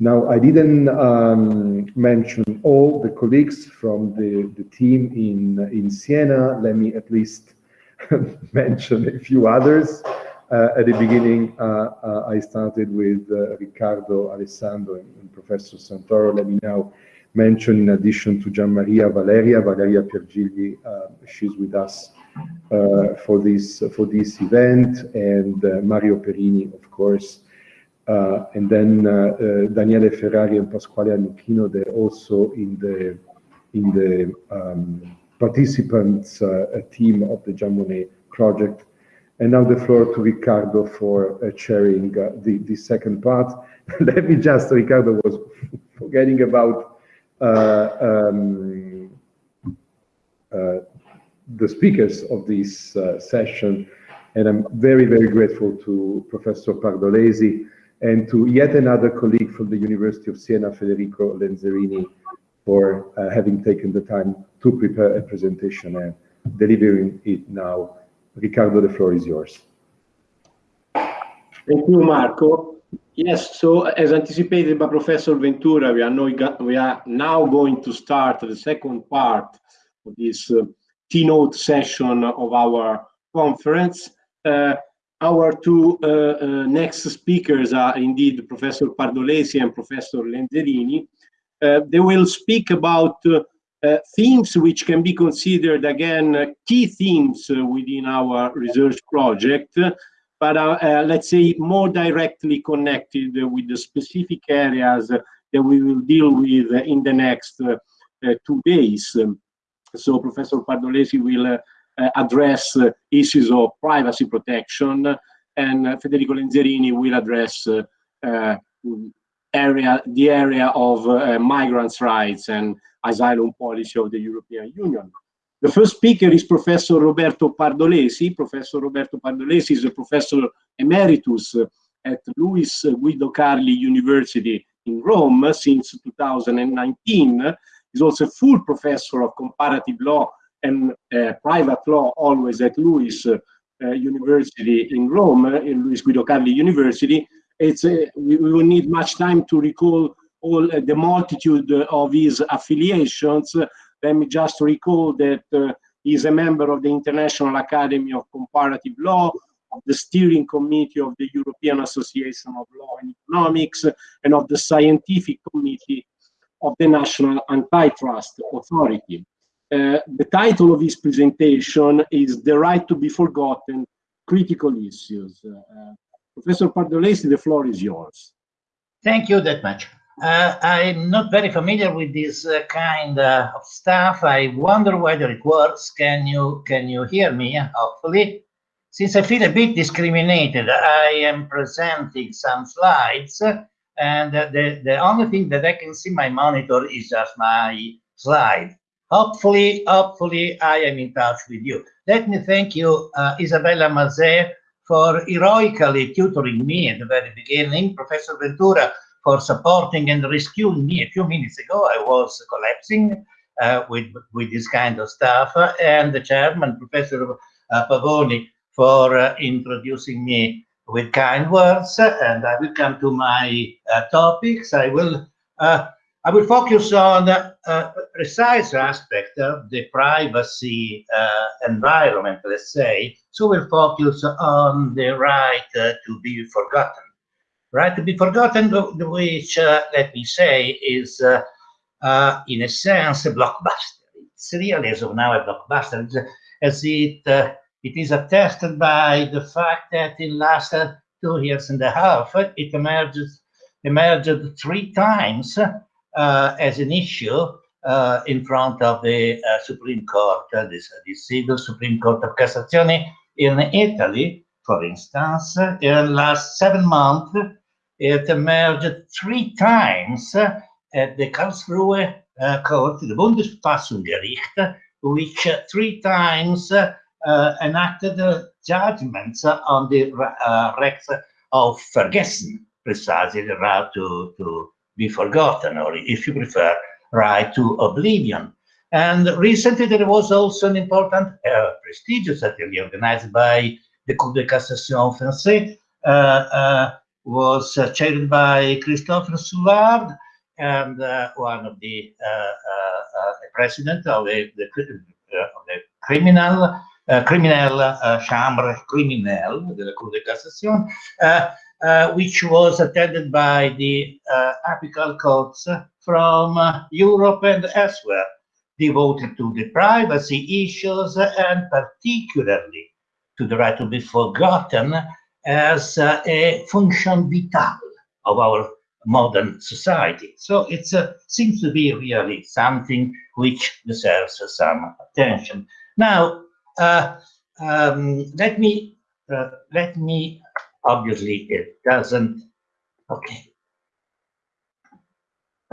Now, I didn't um, mention all the colleagues from the, the team in, in Siena. Let me at least mention a few others. Uh, at the beginning, uh, uh, I started with uh, Riccardo Alessandro and, and, Professor Santoro. Let me now mention, in addition to Gian Maria Valeria, Valeria Piergigli, uh, she's with us uh, for this for this event, and Mario Perini, of course, uh, and then uh, uh, Daniele Ferrari and Pasquale Annicchino, they're also in the in the um, participants team of the Jean Monnet project. And now the floor to Ricardo for chairing the, the second part. Let me just, Ricardo was forgetting about um, uh, the speakers of this uh, session. And I'm very, very grateful to Professor Pardolesi and to yet another colleague from the University of Siena, Federico Lenzerini, for uh, having taken the time to prepare a presentation and delivering it now. Ricardo, the floor is yours. Thank you, Marco. Yes, so as anticipated by Professor Ventura, we are, now, we are now going to start the second part of this uh, keynote session of our conference. Uh, our two uh, uh, next speakers are indeed Professor Pardolesi and Professor Lenzerini. Uh, they will speak about themes which can be considered, again, key themes within our research project, but let's say more directly connected with the specific areas that we will deal with in the next two days. So Professor Pardolesi will uh, Eh, address uh, issues of privacy protection, and Federico Lenzerini will address eh, area the area of migrants' rights and asylum policy of the European Union. The first speaker is Professor Roberto Pardolesi. Professor Roberto Pardolesi is a professor emeritus at LUISS Guido Carli University in Rome since 2019. He's also a full professor of comparative law and uh, private law always at LUISS uh, University in Rome, in LUISS Guido Carli University. It's uh, we, we, will need much time to recall all the multitude of his affiliations. Let me just recall that he's a member of the International Academy of Comparative Law, of the steering committee of the European Association of Law and Economics, and of the scientific committee of the National Antitrust Authority. Uh, the title of his presentation is The Right to be Forgotten, Critical Issues. Uh, Professor Pardolesi, the floor is yours. Thank you that much. Uh, I'm not very familiar with this uh, kind uh, of stuff. I wonder whether it works. Can you can you hear me? Hopefully, since I feel a bit discriminated, I am presenting some slides, and the the only thing that I can see my monitor is just my slide. Hopefully, hopefully I am in touch with you. Let me thank you, uh, Isabella Mazet, for heroically tutoring me at the very beginning, Professor Ventura for supporting and rescuing me a few minutes ago. I was collapsing uh, with, with this kind of stuff, and the chairman, Professor uh, Pavoni, for uh, introducing me with kind words. And I will come to my uh, topics. I will uh, I will focus on a precise aspect of the privacy uh, environment, let's say. So we'll focus on the right uh, to be forgotten. Right to be forgotten, which, uh, let me say, is uh, uh, in a sense a blockbuster. It's really, as of now, a blockbuster, as it, uh, it is attested by the fact that in the last two years and a half, it emerges, emerged three times uh, as an issue uh, in front of the uh, Supreme Court, the, the civil Supreme Court of Cassazione in Italy, for instance, in the last seven months, it emerged three times at the Karlsruhe uh, court, the Bundesverfassungsgericht, which uh, three times uh, enacted judgments on the uh, rights of Vergessen, precisely the right to, to be forgotten, or if you prefer, right to oblivion. And recently there was also an important, uh, prestigious atelier organized by the Cour de Cassation Français, uh, uh, was uh, chaired by Christophe Soulard and uh, one of the president of the, the, of the criminal criminal chambre criminelle de la Cour de Cassation, which was attended by the apical courts from Europe and elsewhere devoted to the privacy issues and particularly to the right to be forgotten as uh, a function vital of our modern society. So it uh, seems to be really something which deserves some attention. Now, uh, um, let me uh, let me obviously it doesn't okay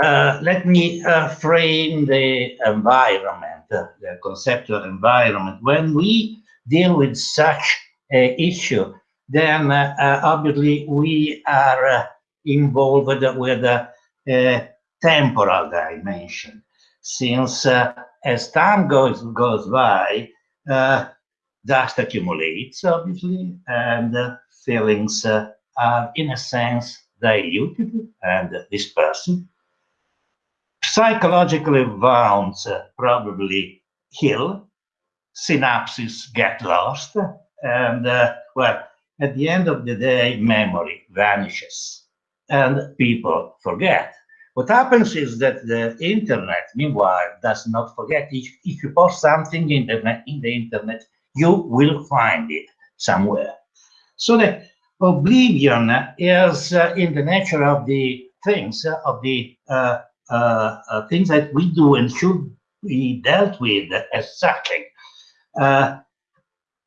uh, let me uh, frame the environment, uh, the conceptual environment. When we deal with such a issue, then uh, uh, obviously we are involved with a temporal dimension. Since as time goes, goes by, dust accumulates, obviously, and feelings are, in a sense, diluted and dispersed psychologically wounds uh, probably heal, synapses get lost, and uh, well, at the end of the day, memory vanishes and people forget. What happens is that the internet, meanwhile, does not forget. If, if you post something in the, in the internet, you will find it somewhere. So the oblivion is uh, in the nature of the things, uh, of the uh, things that we do and should be dealt with as such,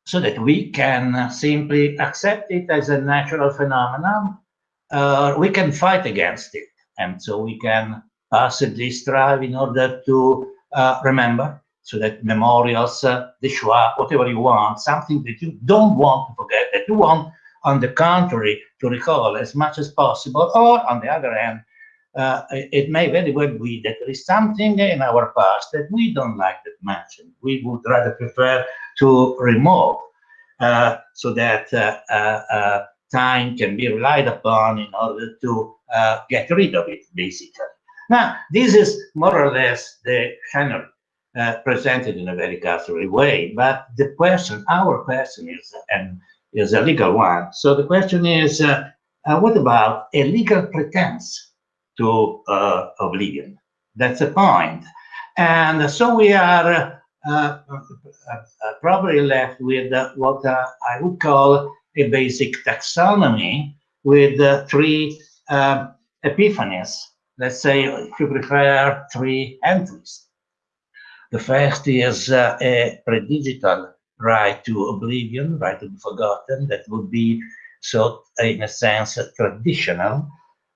so that we can simply accept it as a natural phenomenon. we can fight against it, and so we can passively strive in order to remember so that memorials, uh, the Shoah, whatever you want, something that you don't want to forget, that you want, on the contrary, to recall as much as possible, or on the other hand, uh, it may very well be that there is something in our past that we don't like that much, we would rather prefer to remove uh, so that uh, uh, uh time can be relied upon in order to uh, get rid of it, basically. Now, this is more or less the genre presented in a very cursory way, but the question, our question is, and is a legal one. So the question is, uh, uh, what about a legal pretense to uh, oblivion. That's the point. And so we are uh, uh, probably left with what I would call a basic taxonomy with three epiphanies. Let's say, if you prefer, three entries. The first is uh, a predigital right to oblivion, right to be forgotten, that would be, so in a sense, traditional,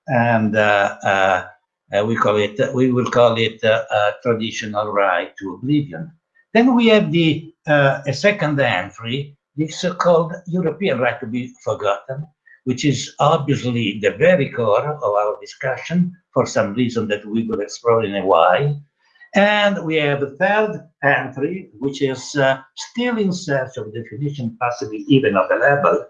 and uh, uh, uh, we call it we will call it a traditional right to oblivion. Then we have the a second entry, the so-called European right to be forgotten, which is obviously the very core of our discussion for some reason that we will explore in a while. And we have a third entry, which is uh, still in search of definition, possibly even of a label,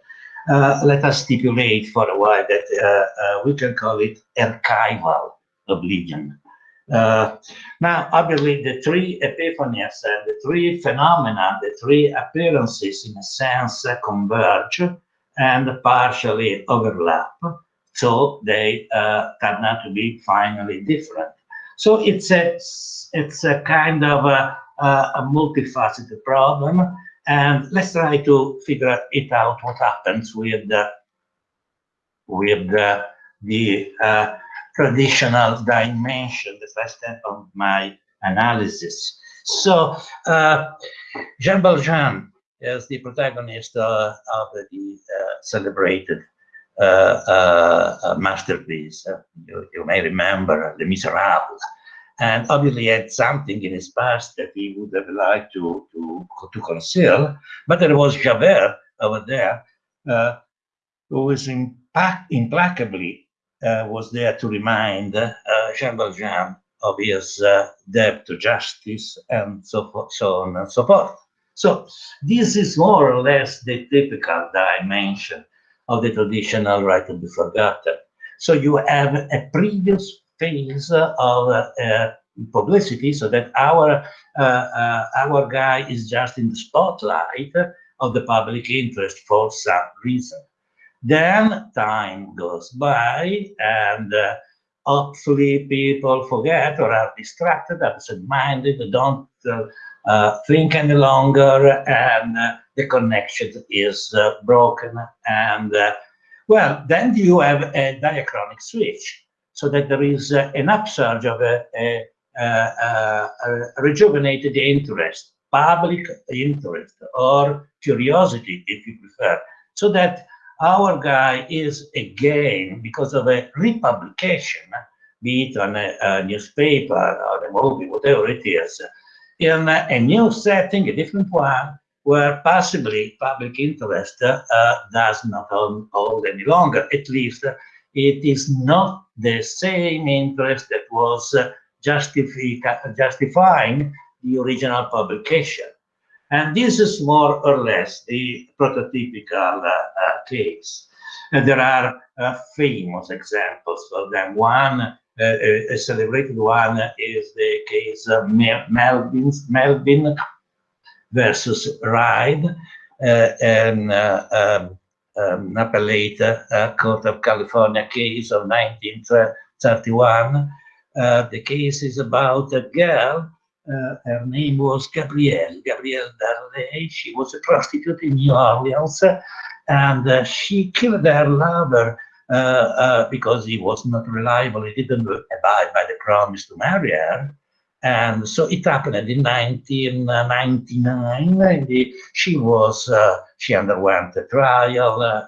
uh, let us stipulate for a while that uh, uh, we can call it archival oblivion. Uh, now, obviously, the three epiphanies and the three phenomena, the three appearances, in a sense, converge and partially overlap. So they uh, turn out to be finally different. So it's a it's a kind of a, a multifaceted problem and let's try to figure it out what happens with uh, with uh, the uh, traditional dimension, the first step of my analysis. So uh, Jean Valjean is the protagonist uh, of the uh, celebrated masterpiece. You, you, may remember Les Miserables and obviously he had something in his past that he would have liked to, to, to conceal. But there was Javert over there, uh, who was impact, implacably uh, was there to remind uh, Jean Valjean of his uh, debt to justice and so, so on and so forth. So this is more or less the typical dimension of the traditional right to be forgotten. So you have a previous phase of uh, publicity so that our uh, uh, our guy is just in the spotlight of the public interest for some reason. Then time goes by and uh, hopefully people forget or are distracted, absent-minded, don't uh, uh, think any longer, and the connection is uh, broken. And uh, well, then you have a diachronic switch, so that there is an upsurge of a, a, a, a rejuvenated interest, public interest, or curiosity, if you prefer, so that our guy is again, because of a republication, be it on a, a newspaper or a movie, whatever it is, in a, new setting, a different one, where possibly public interest uh, does not hold any longer. At least uh, it is not the same interest that was uh, justifying the original publication. And this is more or less the prototypical uh, uh, case. And there are uh, famous examples of them. One, a celebrated one, is the case of Melvin versus Reid, an um, um, appellate uh, Court of California case of 1931. Uh, the case is about a girl uh, her name was Gabrielle, Gabrielle Darley. She was a prostitute in New Orleans, and uh, she killed her lover uh, because he was not reliable. He didn't abide by the promise to marry her. And so it happened in 1999. The, she was, uh, she underwent a trial, uh,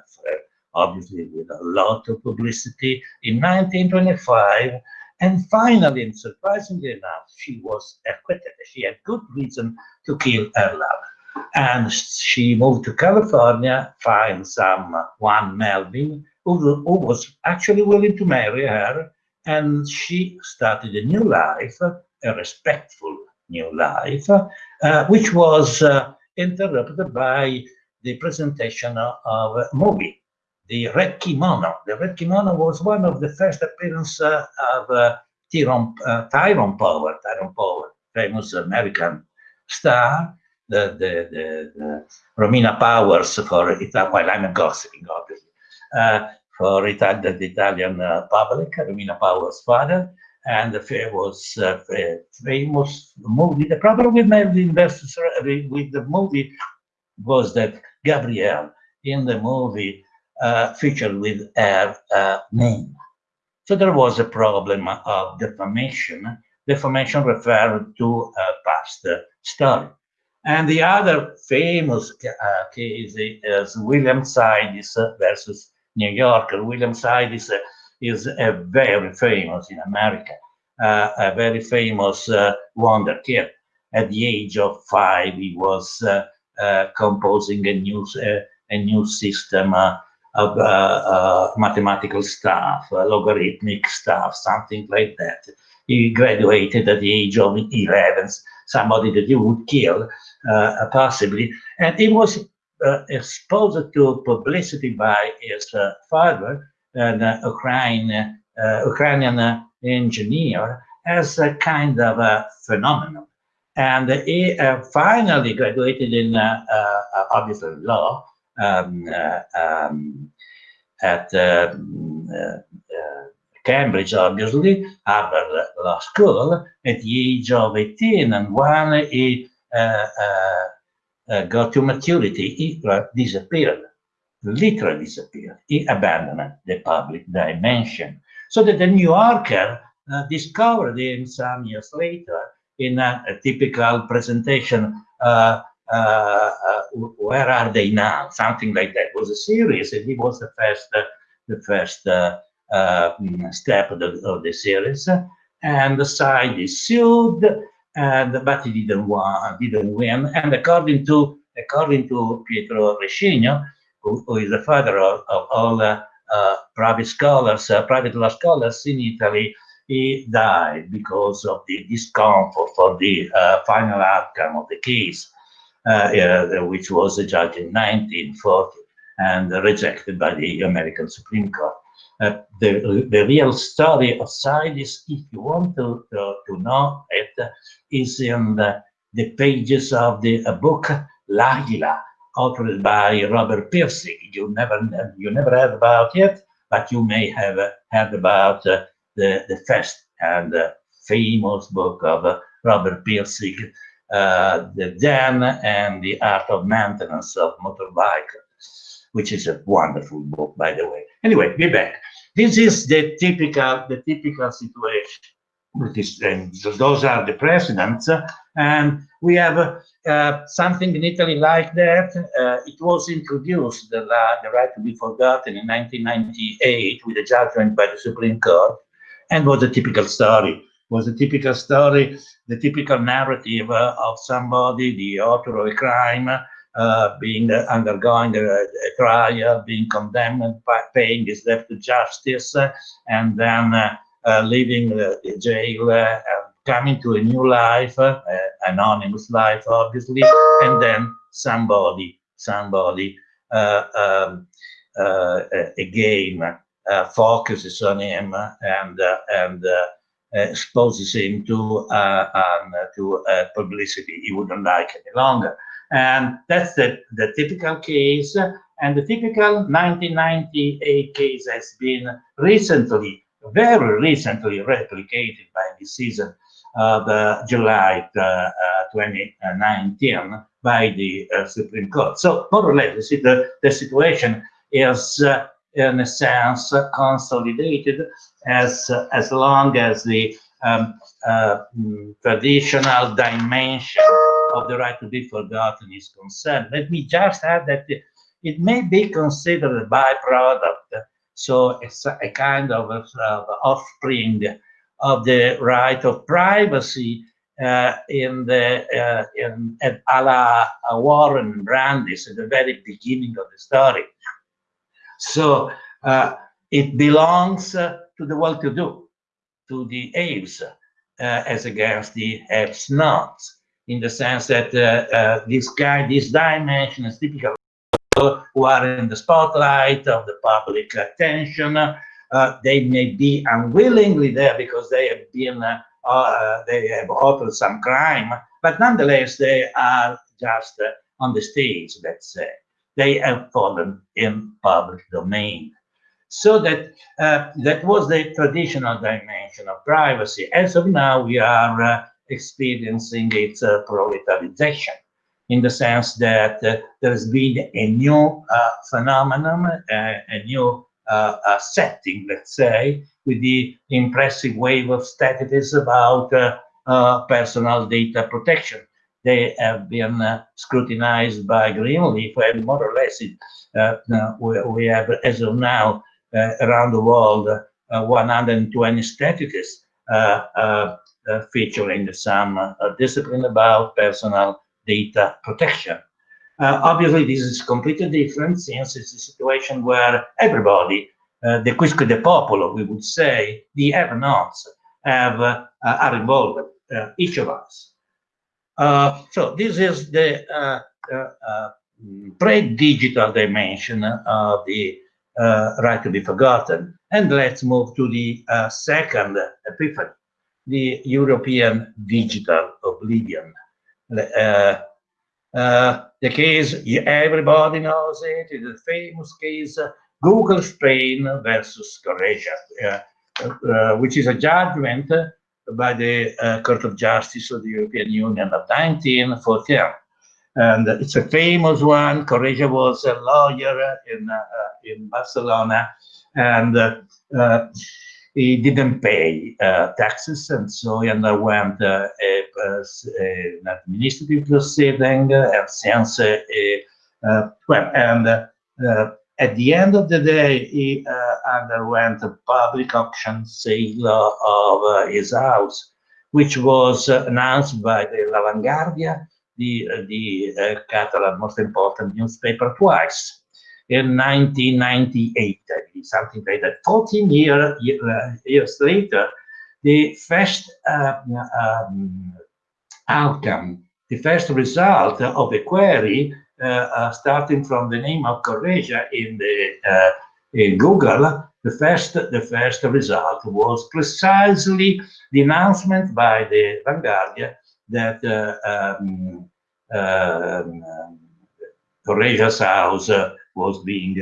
obviously with a lot of publicity. In 1925, and finally, and surprisingly enough, she was acquitted. She had good reason to kill her lover. And she moved to California, find someone, Melvin, who, who was actually willing to marry her. And she started a new life, a respectful new life, uh, which was uh, interrupted by the presentation of a movie the red kimono. The red kimono was one of the first appearances uh, of Tyrone, Tyrone Power, Tyrone Power, famous American star, the, the, the, the Romina Powers for Italian, well, I'm gossiping, obviously, uh, for Ital the Italian uh, public, Romina Powers' father, and the famous, uh, famous movie. The problem with Melvin versus with the movie was that Gabrielle in the movie uh, featured with her uh, name. So there was a problem of defamation. Defamation referred to a past story. And the other famous uh, case is William Sidis versus New Yorker. William Sidis is a very famous in America, uh, a very famous uh, wonder kid. At the age of five, he was uh, composing a new a new system of uh, uh, mathematical stuff, uh, logarithmic stuff, something like that. He graduated at the age of 11, somebody that you would kill, possibly. And he was exposed to publicity by his father, an Ukrainian, Ukrainian engineer, as a kind of a phenomenon. And he uh, finally graduated in, uh, uh, obviously, law, um, uh, um, at uh, uh, Cambridge, obviously, Harvard Law School, at the age of 18, and when he got to maturity, he disappeared, literally disappeared. He abandoned the public dimension. So that the New Yorker uh, discovered him some years later in a, a typical presentation uh, uh, uh, where are they now? Something like that it was a series, and it was the first, uh, the first mm, step of the, of the, series. And the Sidis sued, and but he didn't want, didn't win. And according to according to Pietro Rescigno, who, who is the father of, of all uh, uh, private scholars, uh, private law scholars in Italy, he died because of the discomfort for the final outcome of the case uh, which was judged in 1940. and rejected by the American Supreme Court. Uh, the, the real story of Sidis, if you want to, to, to know it, is in the, the pages of the book Lila, authored by Robert Pirsig. You never, you never heard about it, but you may have heard about uh, the, the first and uh, famous book of Robert Pirsig, uh, The Zen and the Art of Maintenance of Motorbike, which is a wonderful book, by the way. Anyway, be back. This is the typical, the typical situation. Is, those are the precedents, and we have uh, something in Italy like that. Uh, it was introduced, the, the right to be forgotten, in 1998 with a judgment by the Supreme Court, and was a typical story. Was a typical story, the typical narrative uh, of somebody, the author of a crime, uh, being uh, undergoing a, a, trial, being condemned, paying his debt to justice, uh, and then leaving the, the jail and coming to a new life, anonymous life, obviously, and then somebody, somebody um, again focuses on him and and exposes him to uh, um, to uh, publicity he wouldn't like any longer. And that's the, the typical case. And the typical 1998 case has been recently, very recently replicated by this season of uh, July uh, uh, 2019 by the Supreme Court. So more or less, see, the, the situation is in a sense consolidated as, as long as the um, uh, traditional dimension of the right to be forgotten is concerned. Let me just add that it may be considered a byproduct, so it's a kind of, of offspring of the right of privacy uh, in the uh, in at a la Warren Brandeis at the very beginning of the story. So uh, it belongs uh, to the well-to-do, to the haves, uh, as against the have-nots in the sense that uh, uh, this guy, this dimension is typical who are in the spotlight of the public attention. Uh, they may be unwillingly there because they have been, uh, uh, they have authored some crime, but nonetheless, they are just uh, on the stage, let's say. They have fallen in public domain. So that that was the traditional dimension of privacy. As of now, we are experiencing its proletarization in the sense that uh, there's been a new uh, phenomenon, uh, a new setting, let's say, with the impressive wave of statistics about uh, uh personal data protection. They have been uh, scrutinized by Greenleaf, and more or less, it, uh, we, we, have, as of now, around the world, 120 statistics uh, featuring some uh, discipline about personal data protection. Uh, obviously, this is completely different since it's a situation where everybody, the quisque de popolo, we would say, the have-nots, have, are involved, each of us. so this is the pre-digital dimension of the uh, right to be forgotten. And let's move to the uh, second epiphany, the European digital oblivion. Uh, uh, the case, everybody knows it, is a famous case, uh, Google Spain versus Costeja, uh, uh, which is a judgment by the uh, Court of Justice of the European Union of 1914. And it's a famous one. Costeja was a lawyer in, in Barcelona, and he didn't pay uh, taxes, and so he underwent uh, a, an administrative proceeding, and since uh, well, and at the end of the day, he underwent a public auction sale of his house, which was announced by the La Vanguardia, the, the uh, Catalan most important newspaper twice in 1998, something like that. 14 year, uh, years later, the first uh, um, outcome, the first result of a query starting from the name of Costeja in the in Google, the first the first result was precisely the announcement by the Vanguardia that um, um, Costeja's house was being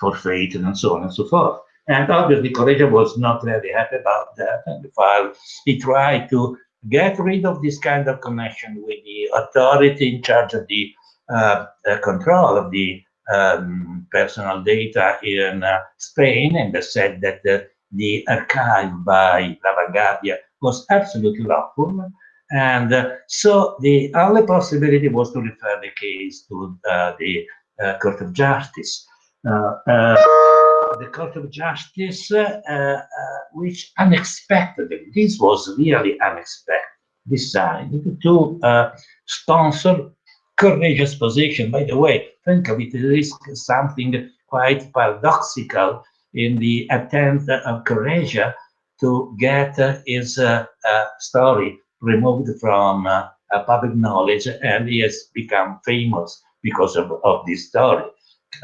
forfeited and so on and so forth. And obviously, Costeja was not very happy about that. And while he tried to get rid of this kind of connection with the authority in charge of the uh, uh, control of the um, personal data in uh, Spain, and they said that the archive by La Vanguardia was absolutely lawful. And uh, so the only possibility was to refer the case to uh, the uh, Court of Justice. the Court of Justice, which unexpectedly, this was really unexpected, decided to sponsor courageous position. By the way, think of it, is something quite paradoxical in the attempt of Costeja to get uh, his uh, uh, story removed from uh, public knowledge, and he has become famous because of, of this story.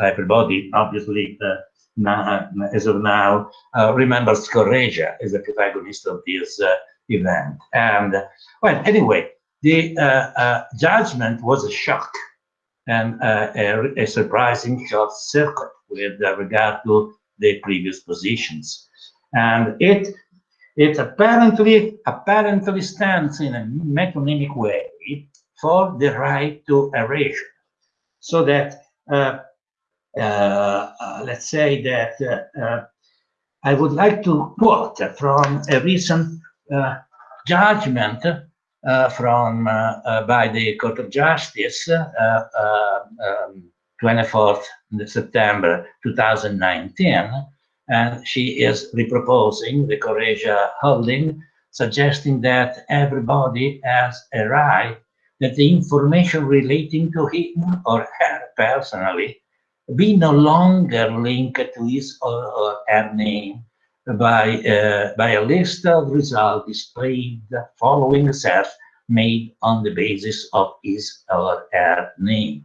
Everybody, obviously, uh, now, as of now, uh, remembers Costeja as the protagonist of this event. And, well, anyway, the uh, uh, judgment was a shock and uh, a, a, surprising short circuit with regard to the previous positions. And it it apparently apparently stands in a metonymic way for the right to erasure, so that uh, uh, uh, let's say that I would like to quote from a recent judgment from by the Court of Justice, um, 24th September 2019, and she is reproposing the Costeja holding, suggesting that everybody has a right that the information relating to him or her personally be no longer linked to his or her name by, uh, by a list of results displayed following a search made on the basis of his or her name.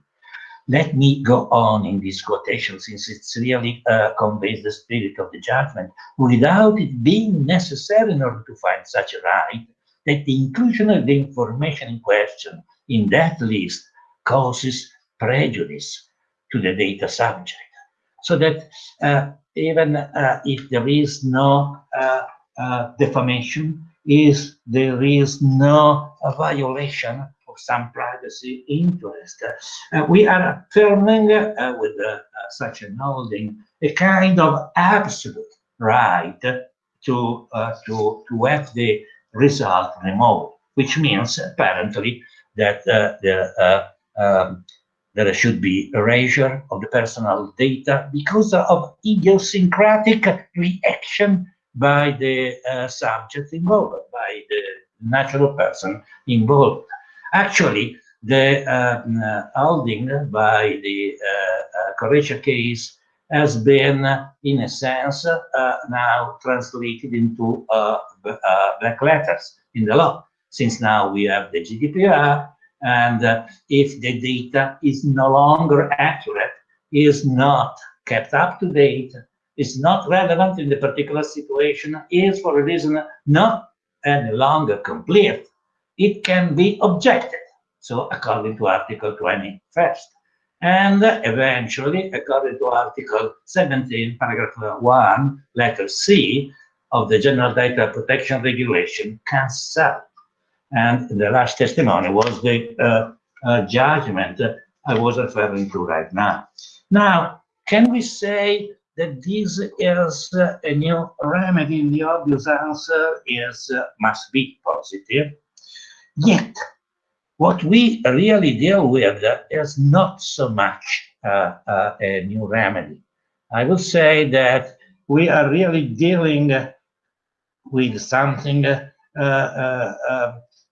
Let me go on in this quotation since it really uh, conveys the spirit of the judgment without it being necessary in order to find such a right that the inclusion of the information in question in that list causes prejudice to the data subject. So that uh, even uh, if there is no uh, uh, defamation, is there is no violation of some privacy interest. Uh, we are affirming uh, with such an holding a kind of absolute right to, to, to have the result removed, which means apparently that the um, there should be erasure of the personal data because of idiosyncratic reaction by the uh, subject involved, by the natural person involved. Actually, the um, uh, holding by the uh, uh case has been, in a sense, uh, now translated into uh, uh, black letters in the law, since now we have the GDPR, and if the data is no longer accurate, is not kept up to date, is not relevant in the particular situation, is for a reason not any longer complete, it can be objected. So according to Article 21st. And eventually, according to Article 17, paragraph 1, letter C of the General Data Protection Regulation, can cancel and the last testimony was the uh, uh, judgment I was referring to right now. Now, can we say that this is uh, a new remedy? The obvious answer is uh, must be positive. Yet, what we really deal with is not so much uh, uh, a new remedy. I would say that we are really dealing with something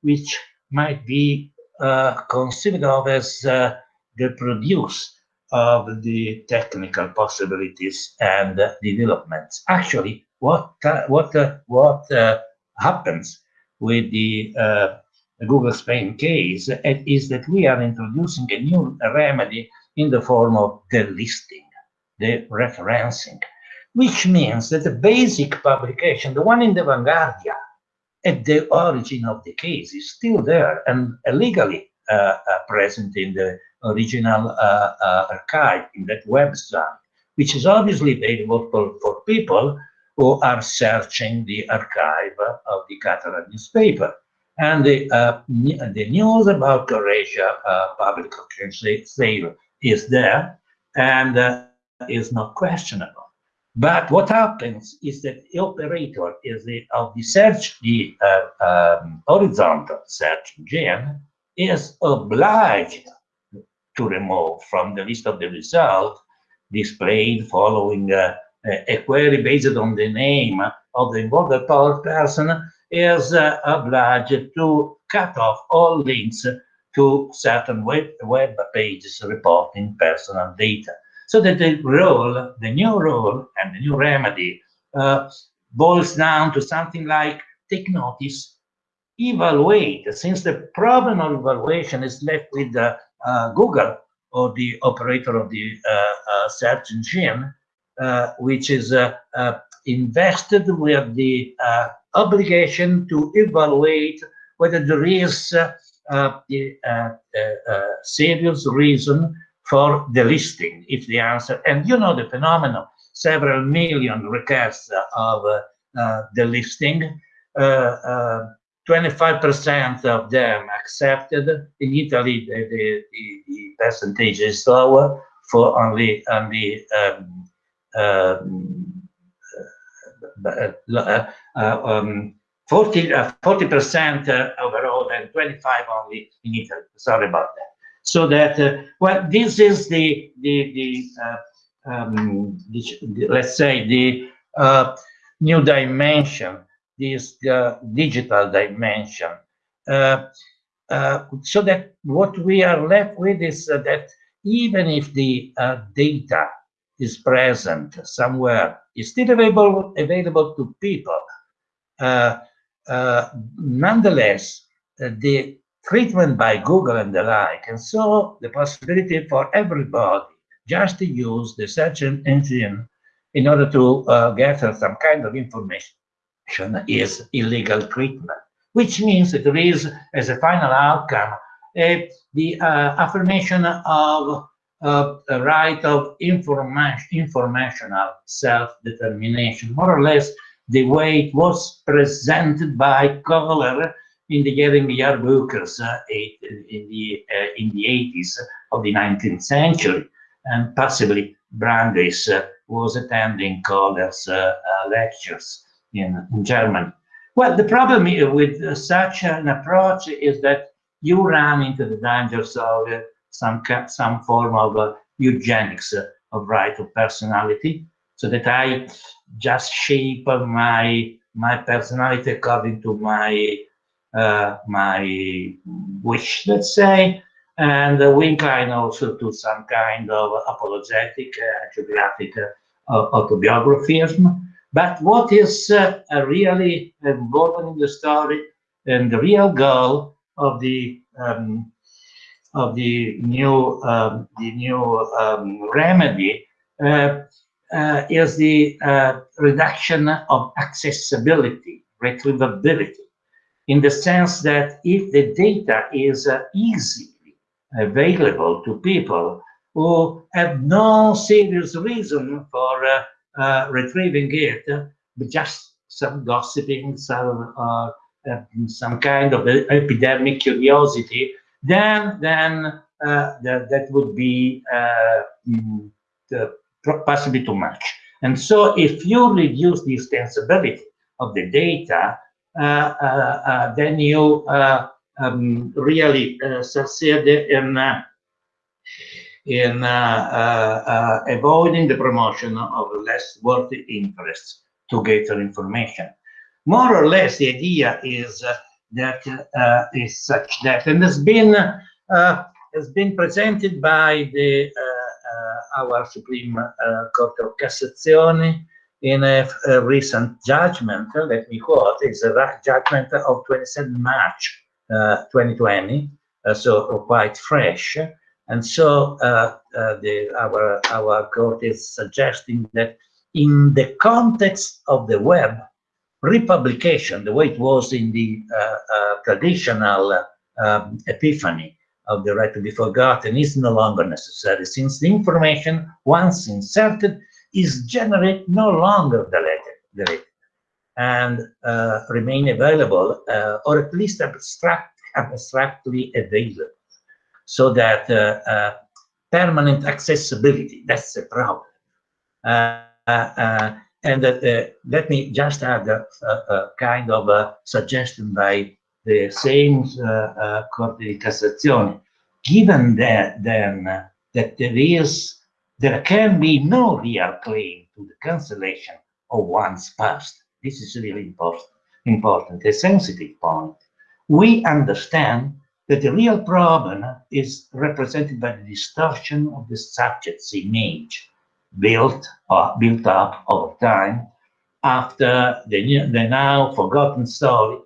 which might be uh, considered of as uh, the produce of the technical possibilities and developments. Actually, what uh, what uh, what uh, happens with uh, the Google Spain case is that we are introducing a new remedy in the form of delisting, the referencing, which means that the basic publication, the one in the Vanguardia, at the origin of the case is still there and legally uh, uh, present in the original uh, uh, archive in that website, which is obviously available for, for people who are searching the archive of the Catalan newspaper. And the, uh, the news about Croatia uh, public sale is there and uh, is not questionable. But what happens is that the operator is the, of the search, the uh, um, horizontal search engine, is obliged to remove from the list of the result displayed following uh, a query based on the name of the involved person is uh, obliged to cut off all links to certain web, web pages reporting personal data. So that the role, the new role and the new remedy uh, boils down to something like take notice, evaluate, since the problem of evaluation is left with uh, uh, Google or the operator of the uh, uh, search engine, uh, which is invested with the obligation to evaluate whether there is a serious reason for delisting, if the answer, and you know the phenomenon, several million requests of uh, the listing. Uh, delisting, 25% uh, of them accepted. In Italy, the, the, the, the percentage is lower for only, only um, um, uh, uh, um, 40 percent uh, overall and 25 only in Italy. Sorry about that. So that uh, well this is the the the, uh, um, the, let's say the uh, new dimension this uh, digital dimension. Uh, uh, so that what we are left with is that even if the data is present somewhere is still available available to people nonetheless the treatment by Google and the like, and so the possibility for everybody just to use the search engine in order to uh, gather some kind of information is illegal treatment, which means that there is, as a final outcome, the uh, affirmation of uh, a right of information, informational self-determination, more or less the way it was presented by Kohler in the Getting Yearbooks uh, in the uh, in the 80s of the 19th century, and possibly Brandeis uh, was attending Kohler's uh, uh, lectures in, in Germany. Well, the problem with such an approach is that you run into the dangers of some some form of eugenics of right of personality, so that I just shape my my personality according to my uh, my wish, let's say, and uh, we incline also to some kind of apologetic, uh, geographic uh, autobiographism. But what is uh, really important in the story and the real goal of the um, of the new um, the new um, remedy uh, is the uh, reduction of accessibility, retrievability in the sense that if the data is uh, easily available to people who have no serious reason for uh, uh, retrieving it, but just some gossiping, some uh, some kind of epidemic curiosity, then then that, that would be mm, possibly too much. And so if you reduce the extensibility of the data, uh, uh, uh, then you uh, um, really uh, succeed in uh, in avoiding the promotion of less worthy interests to gather information. More or less, the idea is that is such that, and has been has been presented by the our Supreme Court of Cassation in a, a, recent judgment, let me quote, it's a judgment of 27 March 2020, so quite fresh. And so the, our, our court is suggesting that in the context of the web, republication, the way it was in the uh, uh, traditional um, epiphany of the right to be forgotten, is no longer necessary, since the information, once inserted, is generated no longer deleted, deleted and uh, remain available, uh, or at least abstract, abstractly available, so that uh, uh, permanent accessibility, that's the problem. And uh, let me just add a, a, a, kind of a suggestion by the same uh, Corte di Cassazione. Given that then uh, that there is, there can be no real claim to the cancellation of one's past. This is really important, important, a sensitive point. We understand that the real problem is represented by the distortion of the subject's image built uh, built up over time after the, the now forgotten story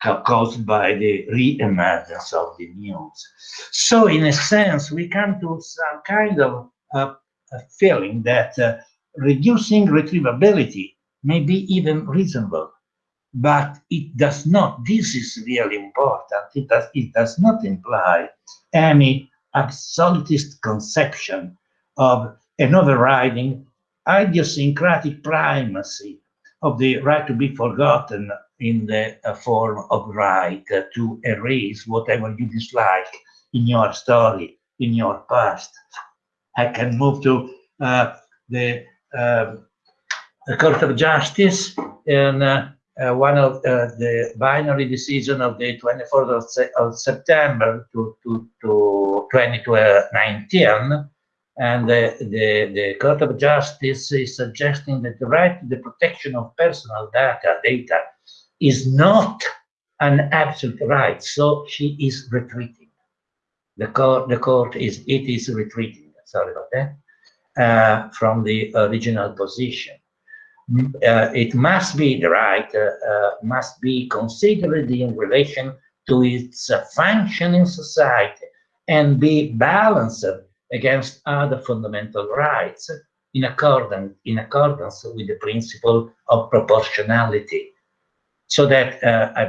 caused by the re-emergence of the news. So in a sense, we come to some kind of uh, feeling that uh, reducing retrievability may be even reasonable, but it does not, this is really important, it does, it does not imply any absolutist conception of an overriding idiosyncratic primacy of the right to be forgotten in the uh, form of right uh, to erase whatever you dislike in your story, in your past. I can move to uh, the, um, the, Court of Justice and uh, uh, one of uh, the binary decision of the 24th of, se of September to, to, to 2019 and the, the, the Court of Justice is suggesting that the right to the protection of personal data, data is not an absolute right, so she is retreating. The court, the court is, it is retreating, sorry about that, uh, from the original position. Uh, it must be, the right uh, uh, must be considered in relation to its function in society and be balanced against other fundamental rights in accordance, in accordance with the principle of proportionality. So that uh, I,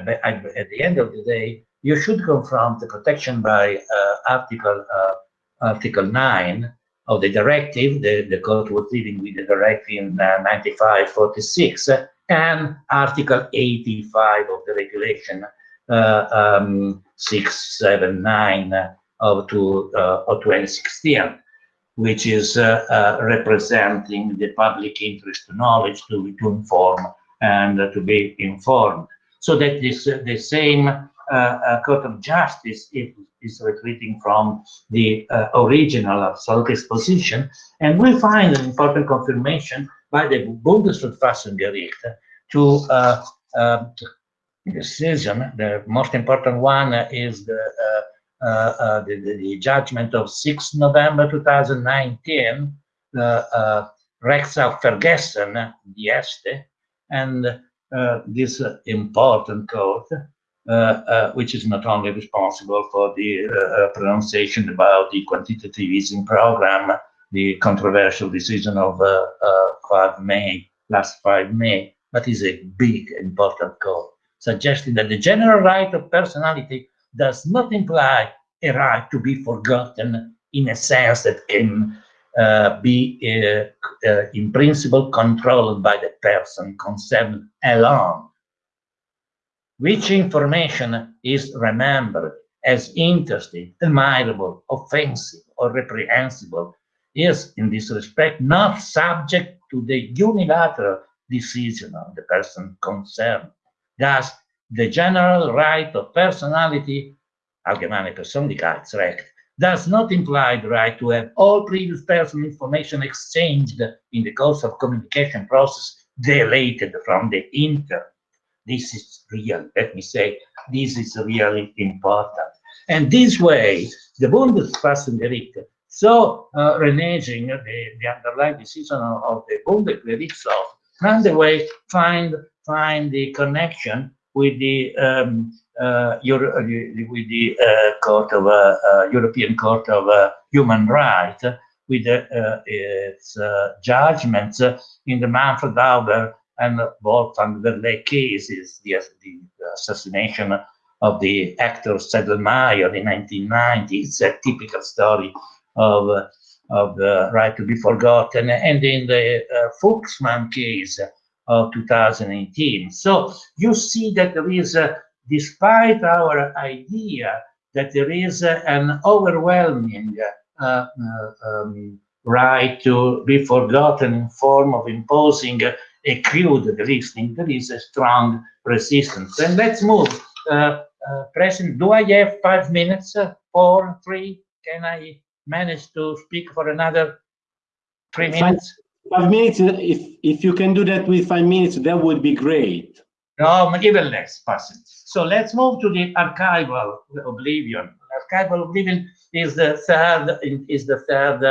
at the end of the day, you should confront the protection by uh, Article uh, Article 9 of the directive, the, the court was dealing with the directive in 9546, and Article 85 of the regulation uh, um, 679 of, to, uh, of 2016, which is uh, representing the public interest to knowledge to, to inform and to be informed. So that the same Court of Justice is, is retreating from the original absolutist position, and we find an important confirmation by the Bundesverfassungsgericht to uh, uh, decision. The most important one is the uh, uh, uh, the, the, judgment of 6 November 2019, uh, uh, Recht auf Vergessen, the Este, and uh, this uh, important court, uh, which is not only responsible for the pronunciation about the quantitative easing program, the controversial decision of 5 May, last 5 May, but is a big, important court, suggesting that the general right of personality does not imply a right to be forgotten in a sense that can uh, be uh, uh, in principle controlled by the person concerned alone. Which information is remembered as interesting, admirable, offensive, or reprehensible is, in this respect, not subject to the unilateral decision of the person concerned. Thus, the general right of personality, Allgemeine Persönlichkeitsrecht, does not imply the right to have all previous personal information exchanged in the course of communication process deleted from the internet. This is real, let me say, this is really important. And this way, the Bundesverfassungsgericht, so uh, reneging the, the underlying decision of, the Bundesgerichtshof, found a way find find the connection with the um, uh, Euro with the uh, Court of uh, European Court of Human Rights, with its judgments in the Manfred Huber and Wolfgang Werlé cases, the, the assassination of the actor Sedlmayr in 1990. It's a typical story of, uh, of the right to be forgotten. And in the uh, Fuchsmann case of 2018. So you see that there is, uh, despite our idea that there is an overwhelming uh, uh, um, right to be forgotten in form of imposing a crude listening, there is a strong resistance. And let's move uh, uh, President, do I have five minutes? Uh, four, three? Can I manage to speak for another three minutes? Five, five minutes. If if you can do that with five minutes, that would be great. No, even less, President. So let's move to the archival oblivion. Archival oblivion is the third is the third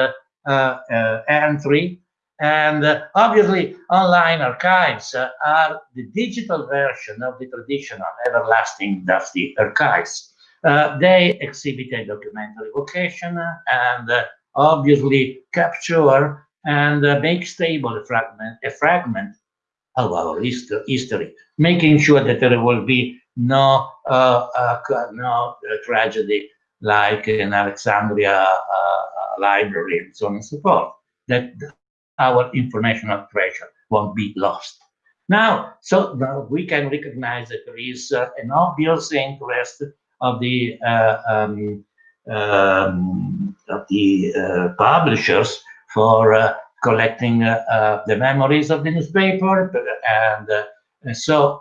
uh, uh, entry and uh, obviously, online archives are the digital version of the traditional everlasting dusty archives. Uh, they exhibit a documentary vocation and uh, obviously capture and uh, make stable a fragment, a fragment of our history, making sure that there will be no, uh, no tragedy like in Alexandria library and so on and so forth. That our informational treasure won't be lost. Now, so now we can recognize that there is uh, an obvious interest of the uh, um, um, of the uh, publishers for uh, collecting uh, uh, the memories of the newspaper, and so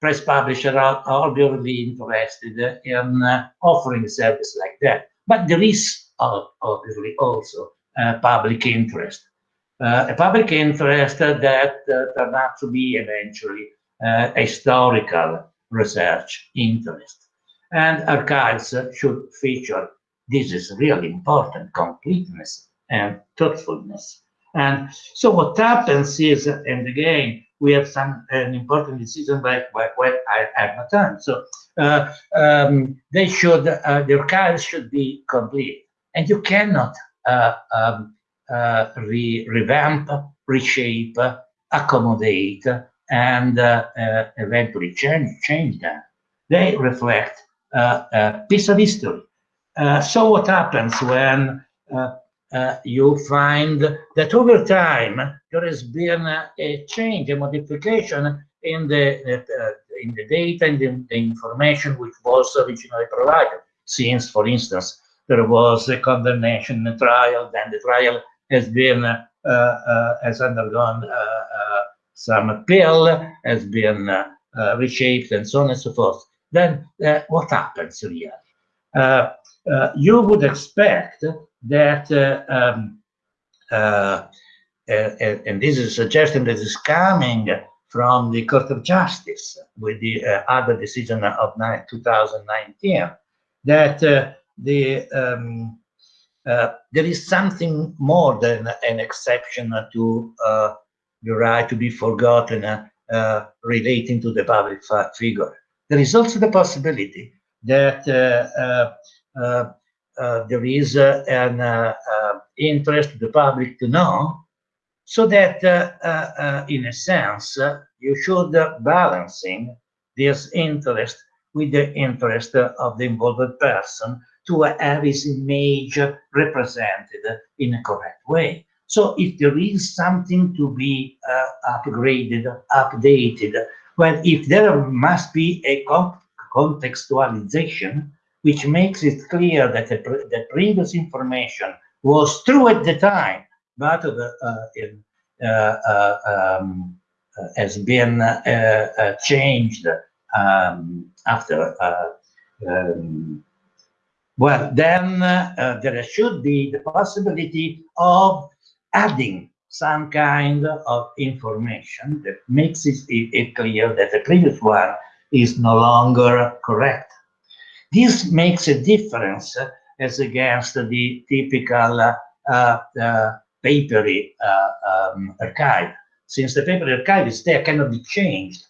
press publishers are obviously interested in offering service like that. But there is obviously also public interest uh, a public interest that uh, turned out to be eventually uh, historical research interest. And archives should feature, this is really important, completeness and truthfulness. And so what happens is, and again, we have some an important decision when I have not time. So uh, um, they should, uh, the should be complete. And you cannot uh, um, uh, re revamp, reshape, accommodate, and uh, uh, eventually change, change them. They reflect a piece of history. so what happens when uh, you find that over time there has been a, a change, a modification in the uh, in the data and the, the, information which was originally provided. Since, for instance, there was a condemnation, a trial, then the trial has been uh, uh, has undergone uh, some appeal, has been reshaped, and so on and so forth. Then what happens really? you would expect that um, uh, and, and, this is a suggestion that is coming from the Court of Justice with the uh, other decision of 2019, that uh, the um, uh, there is something more than an exception to uh, the right to be forgotten uh, relating to the public figure. There is also the possibility that Uh, there is uh, an uh, interest of the public to know so that uh, in a sense you should balancing this interest with the interest of the involved person to have his image represented in a correct way. So if there is something to be uh, upgraded, updated, well, if there must be a contextualization, which makes it clear that the, the, previous information was true at the time, but uh, in, uh, uh um, has been uh, uh, changed um, after um, well, then uh, there should be the possibility of adding some kind of information that makes it, it, clear that the previous one is no longer correct. This makes a difference as against the typical uh, uh, papery uh, um, archive. Since the paper archive is there, cannot be changed,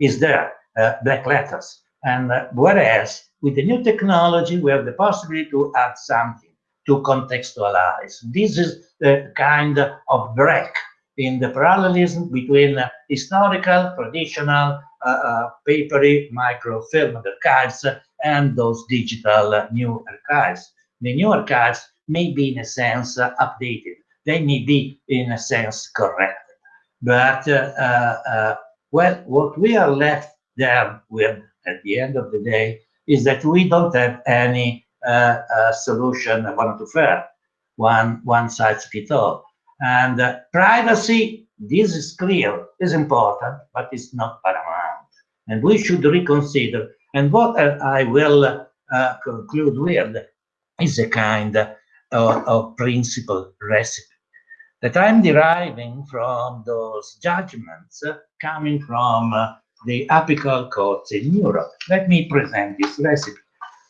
is there. uh, black letters. And uh, whereas with the new technology, we have the possibility to add something to contextualize. This is the kind of break in the parallelism between uh, historical, traditional, uh, uh, papery microfilm archives and those digital uh, new archives. The new archives may be in a sense uh, updated. They may be in a sense corrected. But, uh, well, what we are left there with at the end of the day is that we don't have any solution one to fair, one, one size fits all and uh, privacy, this is clear, is important, but it's not paramount. And we should reconsider. And what I will uh, conclude with is a kind of, of principle recipe that I'm deriving from those judgments coming from the apical courts in Europe. Let me present this recipe.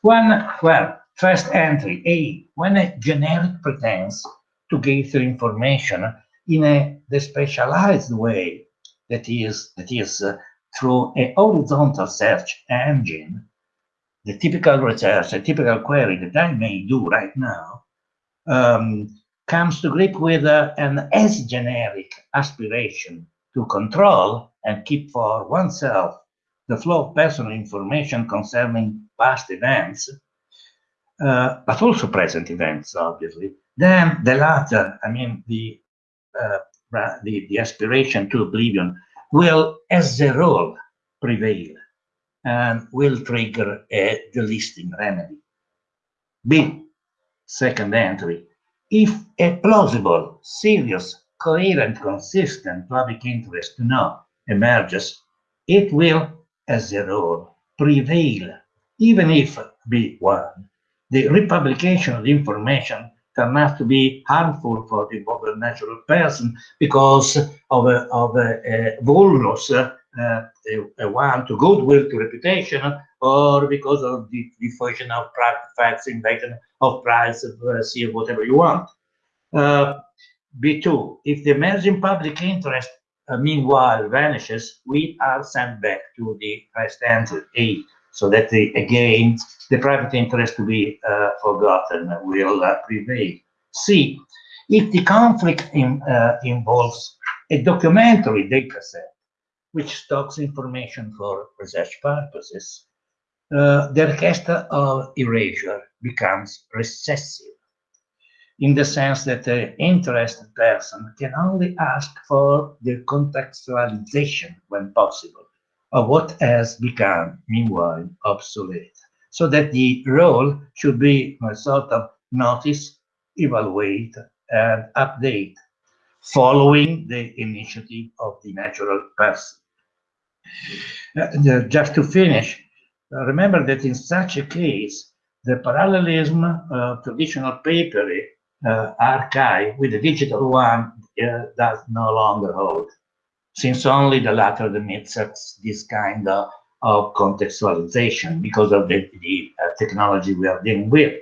One, well, first entry, A, when a generic pretends to gather information in a the specialized way that is that is uh, through a horizontal search engine. The typical research a typical query that i may do right now um, comes to grip with uh, an as generic aspiration to control and keep for oneself the flow of personal information concerning past events uh, but also present events obviously. Then the latter, I mean, the, uh, the, the aspiration to oblivion will, as a rule, prevail and will trigger a delisting remedy. B, second entry, if a plausible, serious, coherent, consistent public interest to know emerges, it will, as a rule, prevail, even if B1, the republication of the information to be harmful for the natural person because of a, of a, a vulnus, uh, a, a one to goodwill, to reputation, or because of the diffusion of private facts, invasion of privacy, uh, whatever you want. Uh, B2, if the emerging public interest uh, meanwhile vanishes, we are sent back to the entry A so that the, again, the private interest to be uh, forgotten will uh, prevail. C, if the conflict in, uh, involves a documentary data set, which stocks information for research purposes, uh, the request of erasure becomes recessive in the sense that the interested person can only ask for the contextualization when possible of what has become, meanwhile, obsolete. So that the role should be a sort of notice, evaluate, and update, following the initiative of the natural person. Uh, just to finish, uh, remember that in such a case, the parallelism of traditional papery uh, archive with the digital one uh, does no longer hold since only the latter admits this kind of, of contextualization because of the, the uh, technology we are dealing with.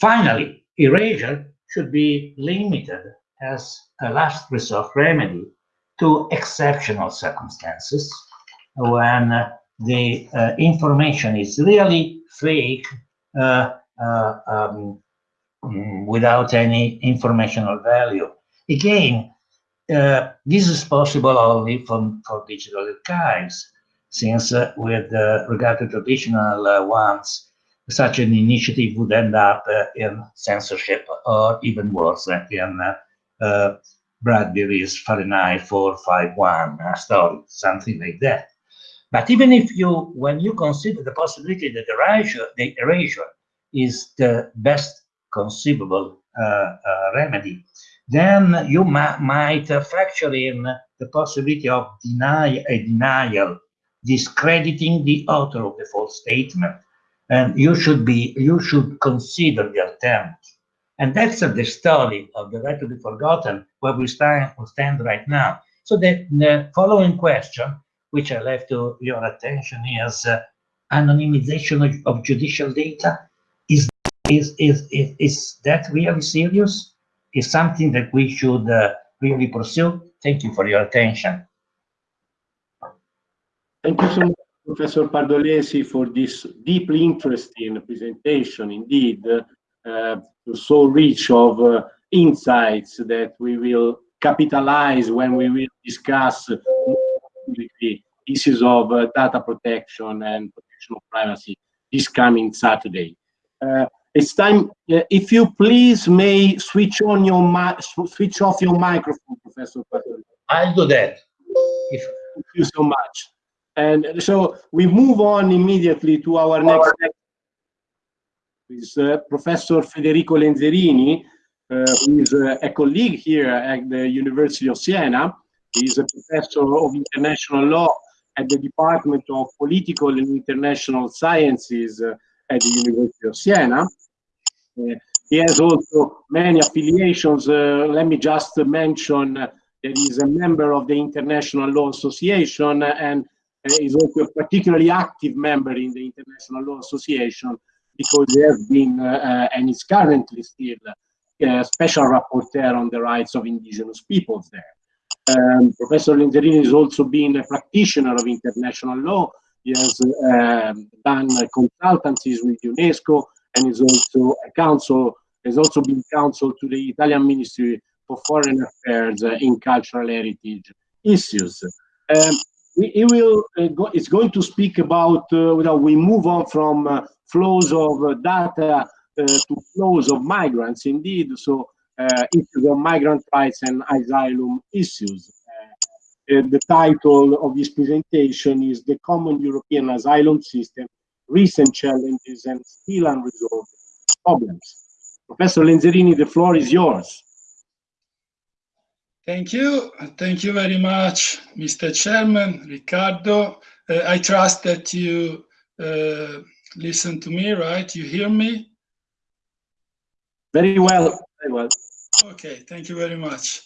Finally, erasure should be limited as a last resort remedy to exceptional circumstances when uh, the uh, information is really fake uh, uh um, mm, without any informational value. Again, uh, this is possible only from, for digital archives, since uh, with uh, regard to traditional uh, ones, such an initiative would end up uh, in censorship or even worse in Bradbury's Fahrenheit 451 story, something like that. But even if you, when you consider the possibility that the erasure, the erasure is the best conceivable remedy, then you might factor in the possibility of deny a denial, discrediting the author of the false statement. And you should be, you should consider the attempt. And that's the story of the right to be forgotten, where we stand, we stand right now. So the, the following question, which I left to your attention, is uh, anonymization of, of, judicial data. Is, is, is, is, is that really serious? Is something that we should uh, really pursue. Thank you for your attention. Thank you so much, Professor Pardolesi, for this deeply interesting presentation. Indeed, uh, so rich of uh, insights that we will capitalize when we will discuss the issues of uh, data protection and protection of privacy this coming Saturday. It's time, uh, if you please may switch on your switch off your microphone, Professor I'll do that. If Thank you so much. And so we move on immediately to our next is uh, Professor Federico Lenzerini, uh, who is uh, a colleague here at the University of Siena. He is a professor of international law at the Department of Political and International Sciences uh, at the University of Siena. Uh, he has also many affiliations. Uh, let me just mention that he is a member of the International Law Association and is also a particularly active member in the International Law Association because he has been uh, uh, and is currently still a uh, special rapporteur on the rights of indigenous peoples there. Um, Professor Lenzerini has also been a practitioner of international law. He has uh, done consultancies with UNESCO and is also a counsel, has also been counsel to the Italian Ministry for Foreign Affairs uh, in cultural heritage issues. Um, he will uh, go, it's going to speak about uh, we move on from uh, flows of uh, data uh, to flows of migrants indeed so issues of migrant rights and asylum issues the title of this presentation is the common european asylum system recent challenges and still unresolved problems professor lenzerini the floor is yours Thank you. Thank you very much, Mr. Chairman, Ricardo. Uh, I trust that you uh, listen to me, right? You hear me? Very well, very well. Okay, thank you very much.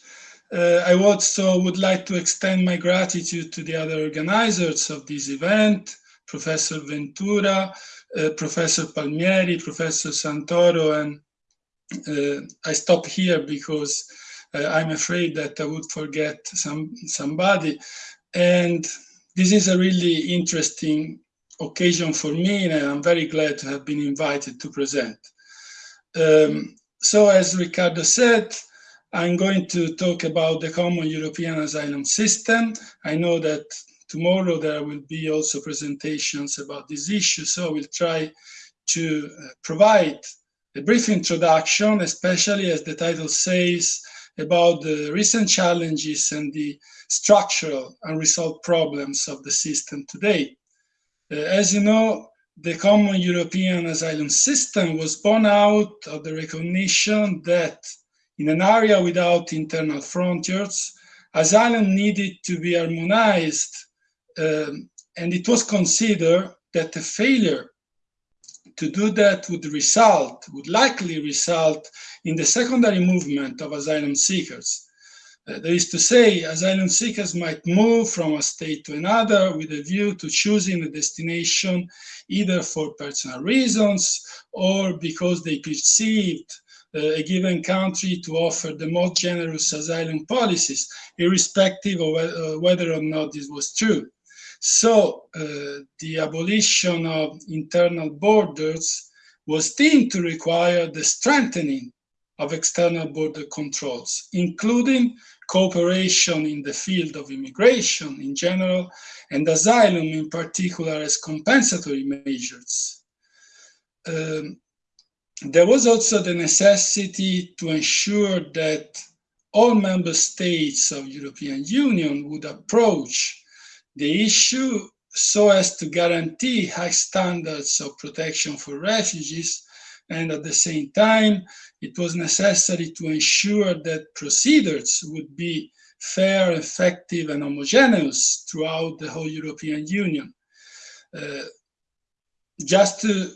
Uh, I also would like to extend my gratitude to the other organizers of this event, Professor Ventura, uh, Professor Palmieri, Professor Santoro, and uh, I stop here because uh, I'm afraid that I would forget some somebody. And this is a really interesting occasion for me, and I'm very glad to have been invited to present. Um, so as Ricardo said, I'm going to talk about the common European asylum system. I know that tomorrow there will be also presentations about this issue, so I will try to uh, provide a brief introduction, especially as the title says, about the recent challenges and the structural unresolved problems of the system today. Uh, as you know, the common European asylum system was born out of the recognition that in an area without internal frontiers, asylum needed to be harmonized, um, and it was considered that the failure to do that would result, would likely result in the secondary movement of asylum seekers. Uh, that is to say, asylum seekers might move from a state to another with a view to choosing a destination either for personal reasons or because they perceived a given country to offer the most generous asylum policies, irrespective of uh, whether or not this was true. So uh, the abolition of internal borders was deemed to require the strengthening of external border controls, including cooperation in the field of immigration in general and asylum in particular as compensatory measures. Um, there was also the necessity to ensure that all member states of European Union would approach the issue so as to guarantee high standards of protection for refugees and at the same time it was necessary to ensure that procedures would be fair, effective and homogeneous throughout the whole European Union. Uh, just to,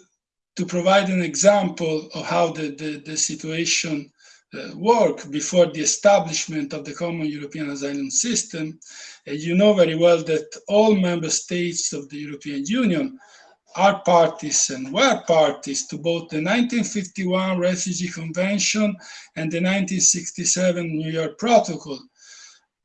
to provide an example of how the, the, the situation uh, before the establishment of the common European asylum system, uh, you know very well that all member states of the European Union are parties and were parties to both the 1951 Refugee Convention and the 1967 New York Protocol.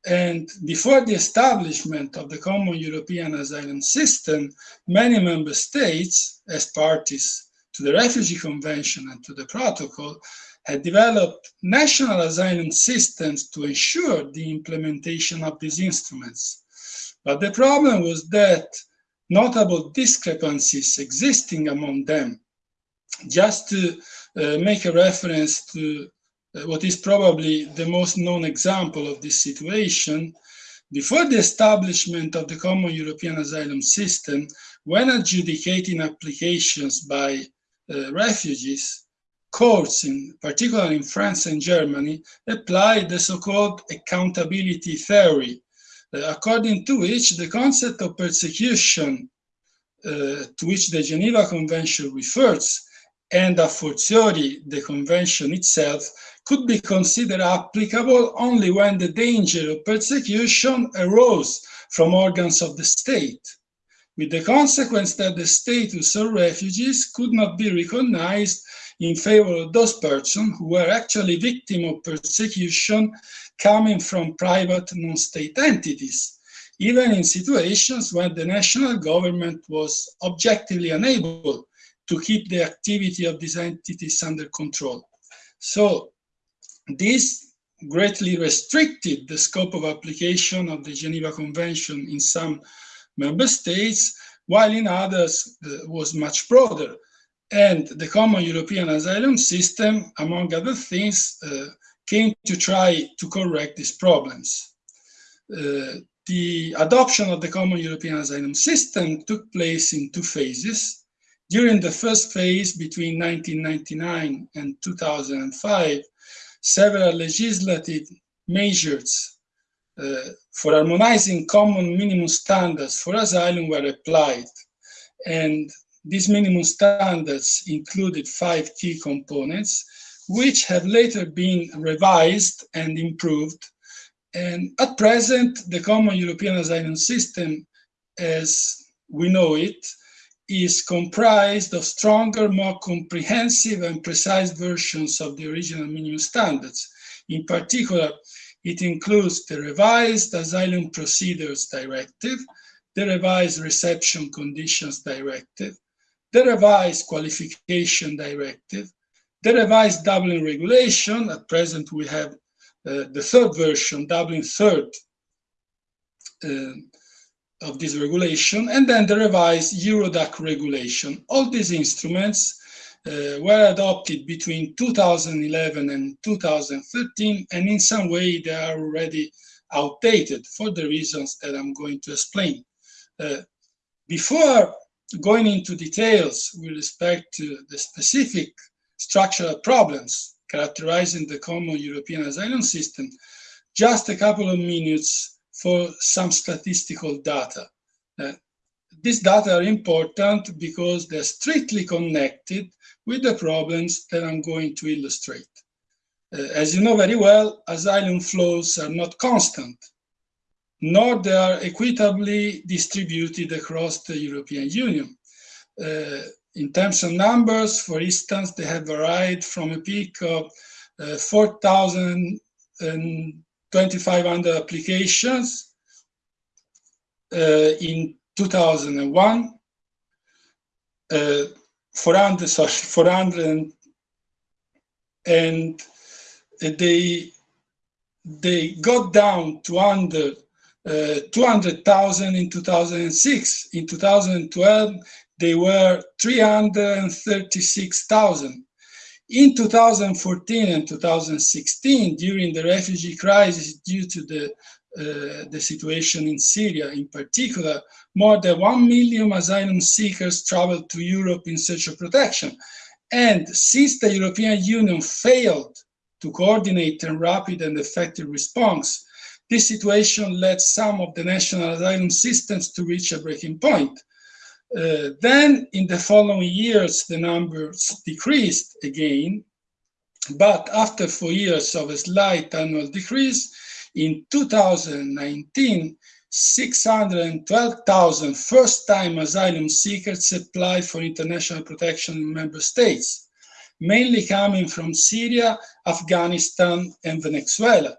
And before the establishment of the common European asylum system, many member states, as parties to the Refugee Convention and to the protocol, had developed national asylum systems to ensure the implementation of these instruments. But the problem was that notable discrepancies existing among them. Just to uh, make a reference to uh, what is probably the most known example of this situation, before the establishment of the common European asylum system, when adjudicating applications by refugees, courts, in particular in France and Germany, applied the so-called accountability theory, uh, according to which the concept of persecution uh, to which the Geneva Convention refers, and a fortiori the convention itself, could be considered applicable only when the danger of persecution arose from organs of the state, with the consequence that the status of refugees could not be recognized in favor of those persons who were actually victims of persecution coming from private non-state entities, even in situations when the national government was objectively unable to keep the activity of these entities under control. So this greatly restricted the scope of application of the Geneva Convention in some member states, while in others uh, was much broader. And the common European asylum system, among other things, uh, came to try to correct these problems. Uh, the adoption of the common European asylum system took place in two phases. During the first phase between 1999 and 2005, several legislative measures uh, for harmonizing common minimum standards for asylum were applied. And these minimum standards included five key components, which have later been revised and improved. And at present, the Common European Asylum System, as we know it, is comprised of stronger, more comprehensive and precise versions of the original minimum standards. In particular, it includes the revised Asylum Procedures Directive, the revised Reception Conditions Directive, the revised Qualification Directive, the revised Dublin regulation, at present we have uh, the third version, Dublin third uh, of this regulation, and then the revised Eurodac regulation. All these instruments were adopted between 2011 and 2013, and in some way they are already outdated for the reasons that I'm going to explain. Uh, before going into details with respect to the specific structural problems characterizing the common European asylum system, just a couple of minutes for some statistical data. Uh, these data are important because they're strictly connected with the problems that I'm going to illustrate. Uh, as you know very well, asylum flows are not constant, nor they are equitably distributed across the European Union. Uh, in terms of numbers, for instance, they have varied from a peak of uh, 4,000 and 2,500 applications uh, in 2001, uh, 400, sorry, 400 and they they got down to under uh, 200,000 in 2006. In 2012, they were 336,000. In 2014 and 2016, during the refugee crisis due to the, the situation in Syria in particular, more than 1 million asylum seekers traveled to Europe in search of protection. And since the European Union failed to coordinate a rapid and effective response, this situation led some of the national asylum systems to reach a breaking point. Uh, then in the following years, the numbers decreased again, but after four years of a slight annual decrease, in 2019, 612,000 first-time asylum seekers applied for international protection in member states, mainly coming from Syria, Afghanistan, and Venezuela.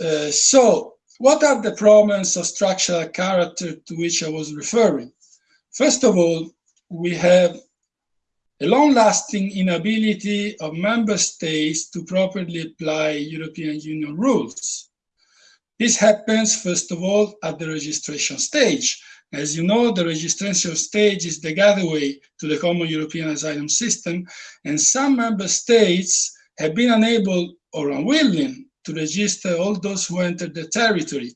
Uh, so what are the problems of structural character to which I was referring? First of all, we have a long-lasting inability of member states to properly apply European Union rules. This happens, first of all, at the registration stage. As you know, the registration stage is the gateway to the common European asylum system, and some member states have been unable or unwilling to register all those who entered the territory,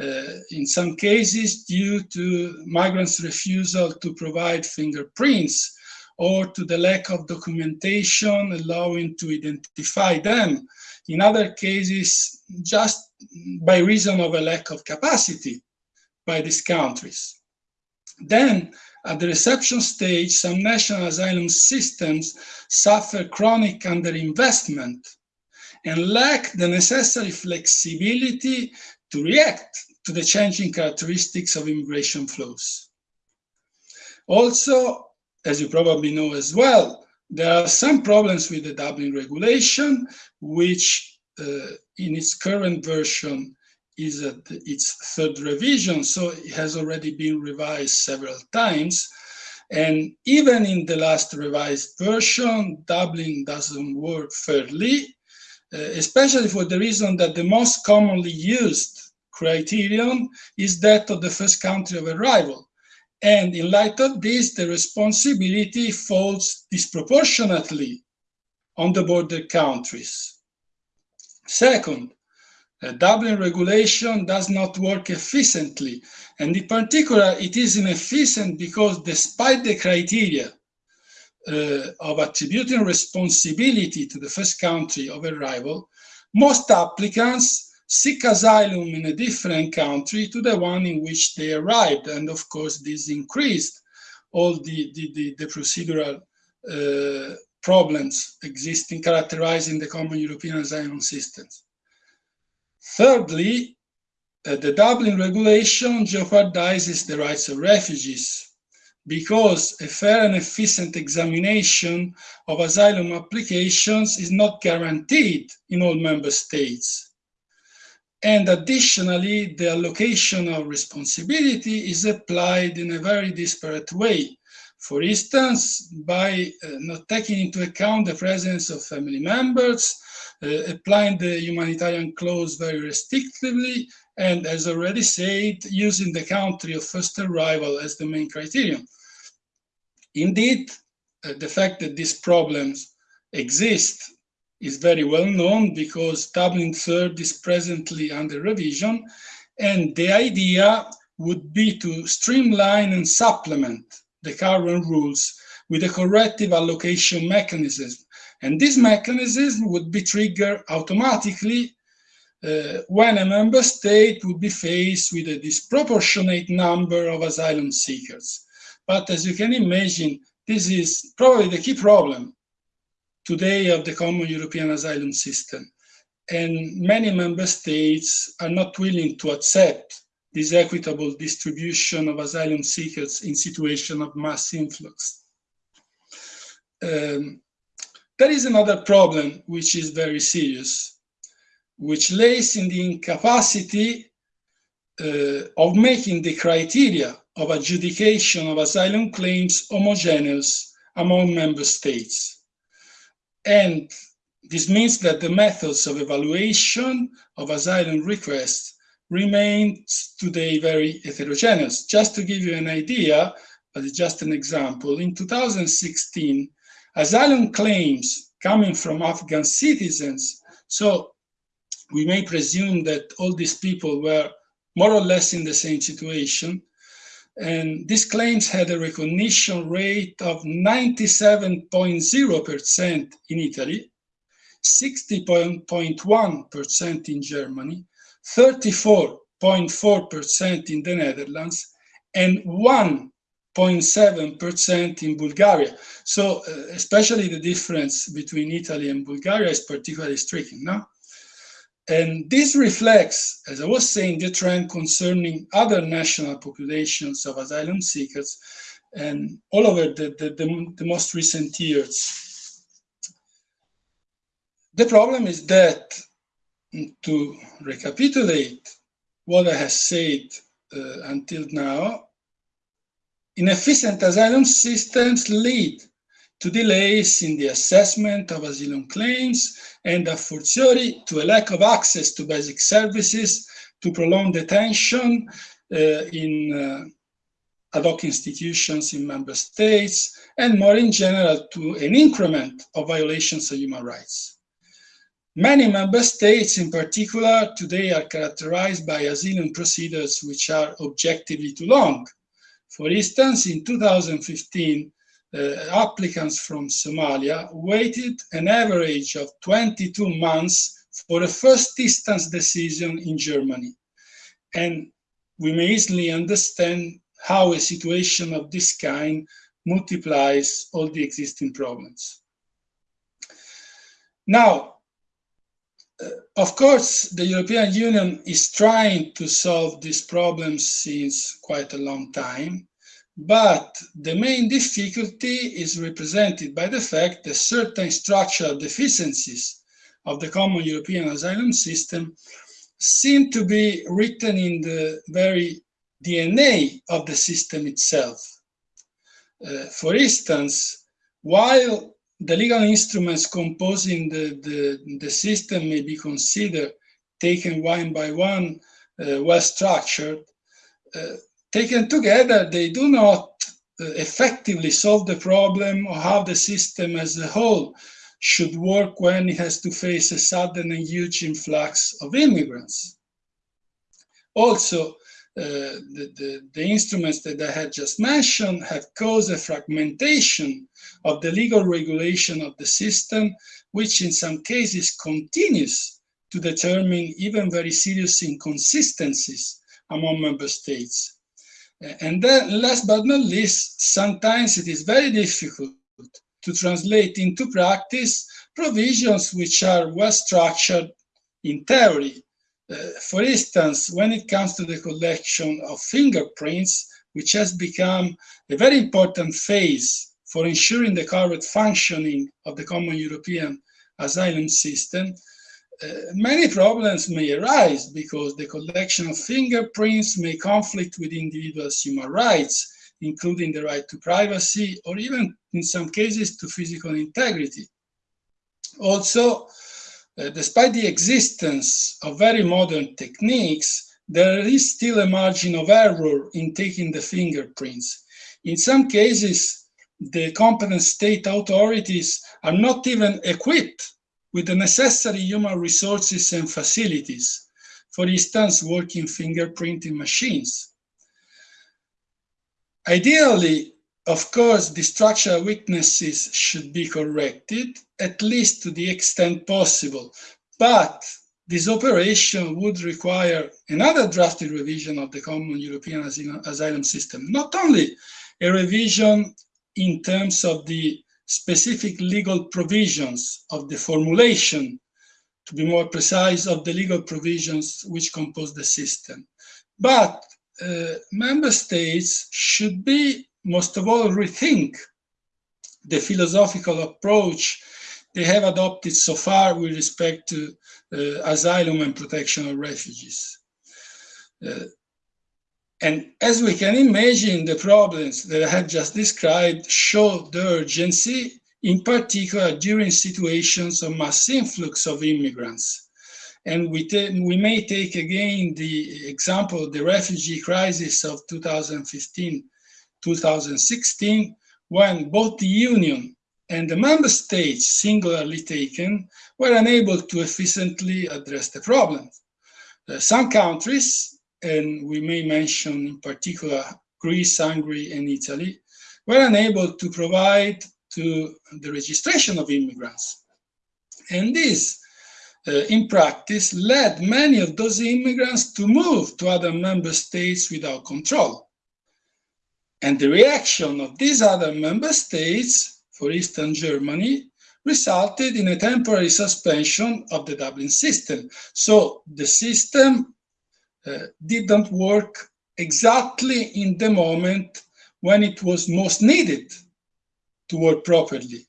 uh, in some cases due to migrants' refusal to provide fingerprints or to the lack of documentation allowing to identify them. In other cases, just by reason of a lack of capacity by these countries. Then, at the reception stage, some national asylum systems suffer chronic underinvestment and lack the necessary flexibility to react to the changing characteristics of immigration flows. Also, as you probably know as well, there are some problems with the Dublin regulation, which uh, in its current version is at its third revision, so it has already been revised several times. And even in the last revised version, Dublin doesn't work fairly, uh, especially for the reason that the most commonly used criterion is that of the first country of arrival. And in light of this, the responsibility falls disproportionately on the border countries. Second, the Dublin regulation does not work efficiently. And in particular, it is inefficient because despite the criteria uh, of attributing responsibility to the first country of arrival, most applicants seek asylum in a different country to the one in which they arrived. And of course, this increased all the, the, the, the procedural uh, problems existing, characterizing the common European asylum systems. Thirdly, uh, the Dublin regulation jeopardizes the rights of refugees because a fair and efficient examination of asylum applications is not guaranteed in all member states. And additionally, the allocation of responsibility is applied in a very disparate way. For instance, by uh, not taking into account the presence of family members, uh, applying the humanitarian clause very restrictively, and as already said, using the country of first arrival as the main criterion. Indeed, uh, the fact that these problems exist is very well known because Dublin Third is presently under revision, and the idea would be to streamline and supplement the current rules with a corrective allocation mechanism. And this mechanism would be triggered automatically uh, when a member state would be faced with a disproportionate number of asylum seekers. But as you can imagine, this is probably the key problem today of the common European asylum system. And many member states are not willing to accept this equitable distribution of asylum seekers in situation of mass influx. Um, there is another problem which is very serious, which lays in the incapacity uh, of making the criteria of adjudication of asylum claims homogeneous among member states. And this means that the methods of evaluation of asylum requests remains today very heterogeneous. Just to give you an idea, but it's just an example, in 2016, asylum claims coming from Afghan citizens, so we may presume that all these people were more or less in the same situation, and these claims had a recognition rate of 97.0% in Italy, 60.1% in Germany, 34.4% in the Netherlands, and 1.7% in Bulgaria. So uh, especially the difference between Italy and Bulgaria is particularly striking, no? And this reflects, as I was saying, the trend concerning other national populations of asylum seekers and all over the, the, the, the most recent years. The problem is that, to recapitulate, what I have said uh, until now, inefficient asylum systems lead to delays in the assessment of asylum claims and a fortiori to a lack of access to basic services, to prolonged detention uh, in uh, ad hoc institutions in member states, and more in general to an increment of violations of human rights. Many member states in particular today are characterized by asylum procedures which are objectively too long. For instance, in 2015, uh, applicants from Somalia waited an average of 22 months for a first instance decision in Germany. And we may easily understand how a situation of this kind multiplies all the existing problems. Now, uh, of course, the European Union is trying to solve these problems since quite a long time, but the main difficulty is represented by the fact that certain structural deficiencies of the common European asylum system seem to be written in the very DNA of the system itself. Uh, for instance, while the legal instruments composing the, the, the system may be considered taken one by one, uh, well structured, uh, taken together, they do not uh, effectively solve the problem of how the system as a whole should work when it has to face a sudden and huge influx of immigrants. Also, uh, the, the, the, instruments that I had just mentioned have caused a fragmentation of the legal regulation of the system, which in some cases continues to determine even very serious inconsistencies among member states. And then last but not least, sometimes it is very difficult to translate into practice provisions which are well structured in theory, uh, for instance, when it comes to the collection of fingerprints, which has become a very important phase for ensuring the correct functioning of the common European asylum system, many problems may arise because the collection of fingerprints may conflict with individuals' human rights, including the right to privacy or even in some cases to physical integrity. Also, uh, despite the existence of very modern techniques, there is still a margin of error in taking the fingerprints. In some cases, the competent state authorities are not even equipped with the necessary human resources and facilities, for instance, working fingerprinting machines. Ideally, of course, the structural weaknesses should be corrected, at least to the extent possible. But this operation would require another drastic revision of the common European asylum system. Not only a revision in terms of the specific legal provisions of the formulation, to be more precise, of the legal provisions which compose the system, but uh, member states should be most of all rethink the philosophical approach they have adopted so far with respect to uh, asylum and protection of refugees. Uh, and as we can imagine, the problems that I have just described show the urgency, in particular during situations of mass influx of immigrants. And we, we may take again the example of the refugee crisis of 2015 2016, when both the Union and the member states, singularly taken, were unable to efficiently address the problem. Uh, some countries, and we may mention in particular Greece, Hungary, and Italy, were unable to provide to the registration of immigrants. And this, uh, in practice, led many of those immigrants to move to other member states without control. And the reaction of these other member states, for instance, Germany, resulted in a temporary suspension of the Dublin system. So the system didn't work exactly in the moment when it was most needed to work properly.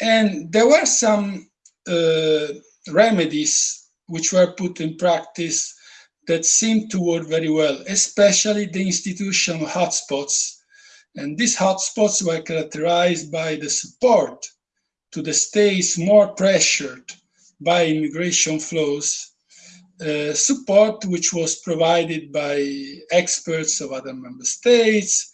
And there were some uh, remedies which were put in practice that seemed to work very well, especially the institutional hotspots. And these hotspots were characterized by the support to the states more pressured by immigration flows, uh, support which was provided by experts of other member states,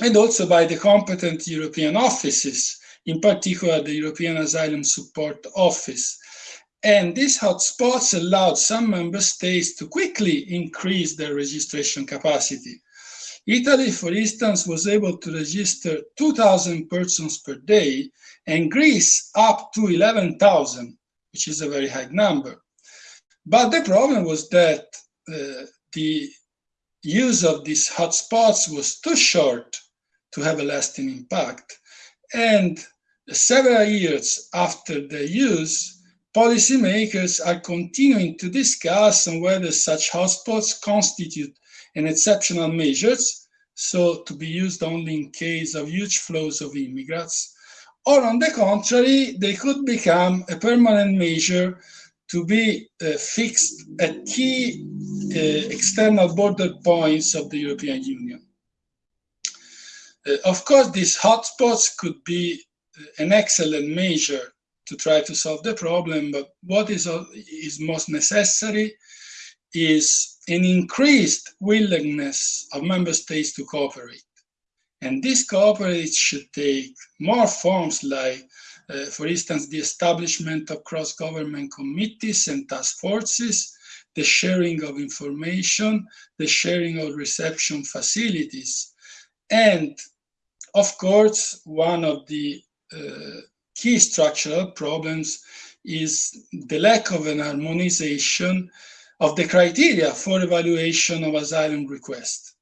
and also by the competent European offices, in particular the European Asylum Support Office. And these hotspots allowed some member states to quickly increase their registration capacity. Italy, for instance, was able to register 2,000 persons per day, and Greece up to 11,000, which is a very high number. But the problem was that uh, the use of these hotspots was too short to have a lasting impact. And several years after their use, policymakers are continuing to discuss on whether such hotspots constitute an exceptional measures, so to be used only in case of huge flows of immigrants, or on the contrary, they could become a permanent measure to be uh, fixed at key uh, external border points of the European Union. Uh, of course, these hotspots could be uh, an excellent measure to try to solve the problem, but what is, uh, is most necessary is an increased willingness of member states to cooperate. And this cooperation should take more forms like, uh, for instance, the establishment of cross-government committees and task forces, the sharing of information, the sharing of reception facilities, and of course, one of the uh, key structural problems is the lack of an harmonization of the criteria for evaluation of asylum requests.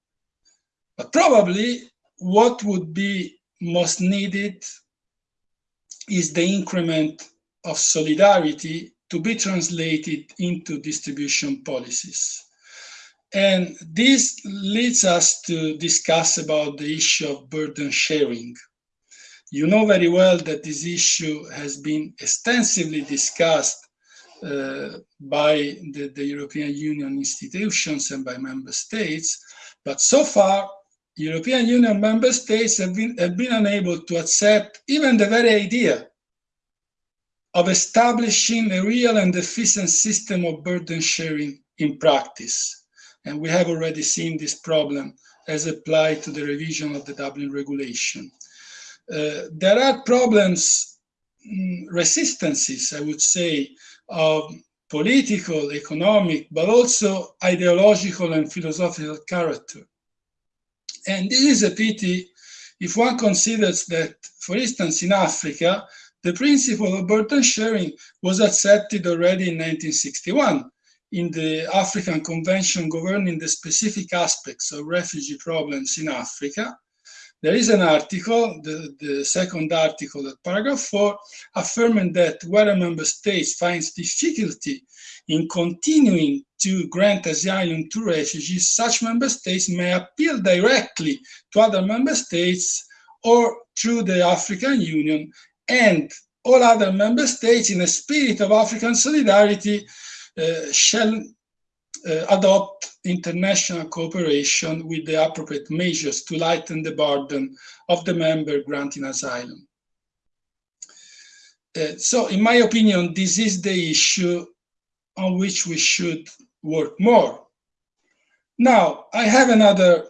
But probably what would be most needed is the increment of solidarity to be translated into distribution policies. And this leads us to discuss about the issue of burden sharing. You know very well that this issue has been extensively discussed uh, by the, the, European Union institutions and by member states, but so far, European Union member states have been, have been unable to accept even the very idea of establishing a real and efficient system of burden sharing in practice. And we have already seen this problem as applied to the revision of the Dublin regulation. Uh, there are problems, mm, resistances, I would say, of political, economic, but also ideological and philosophical character. And this is a pity if one considers that, for instance, in Africa, the principle of burden sharing was accepted already in 1961 in the African Convention governing the specific aspects of refugee problems in Africa, there is an article, the, the second article at paragraph four, affirming that where a member state finds difficulty in continuing to grant asylum to refugees, such member states may appeal directly to other member states or through the African Union and all other member states in a spirit of African solidarity uh, shall adopt international cooperation with the appropriate measures to lighten the burden of the member granting asylum. Uh, so in my opinion, this is the issue on which we should work more. Now, I have another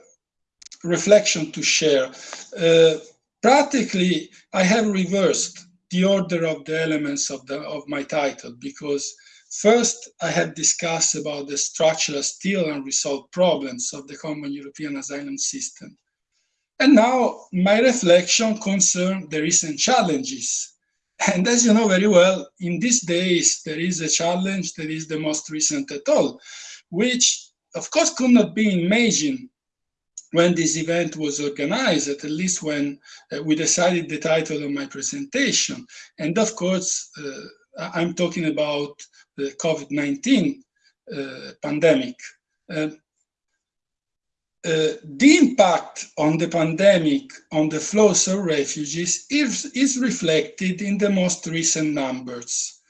reflection to share. Uh, practically, I have reversed the order of the elements of, the, of my title because First, I have discussed about the structural still unresolved problems of the common European asylum system. And now my reflection concerns the recent challenges. And as you know very well, in these days, there is a challenge that is the most recent at all, which of course could not be imagined when this event was organized, at least when uh, we decided the title of my presentation. And of course, uh, I'm talking about the COVID-19 uh, pandemic. Uh, uh, the impact on the pandemic on the flows of refugees is, is reflected in the most recent numbers.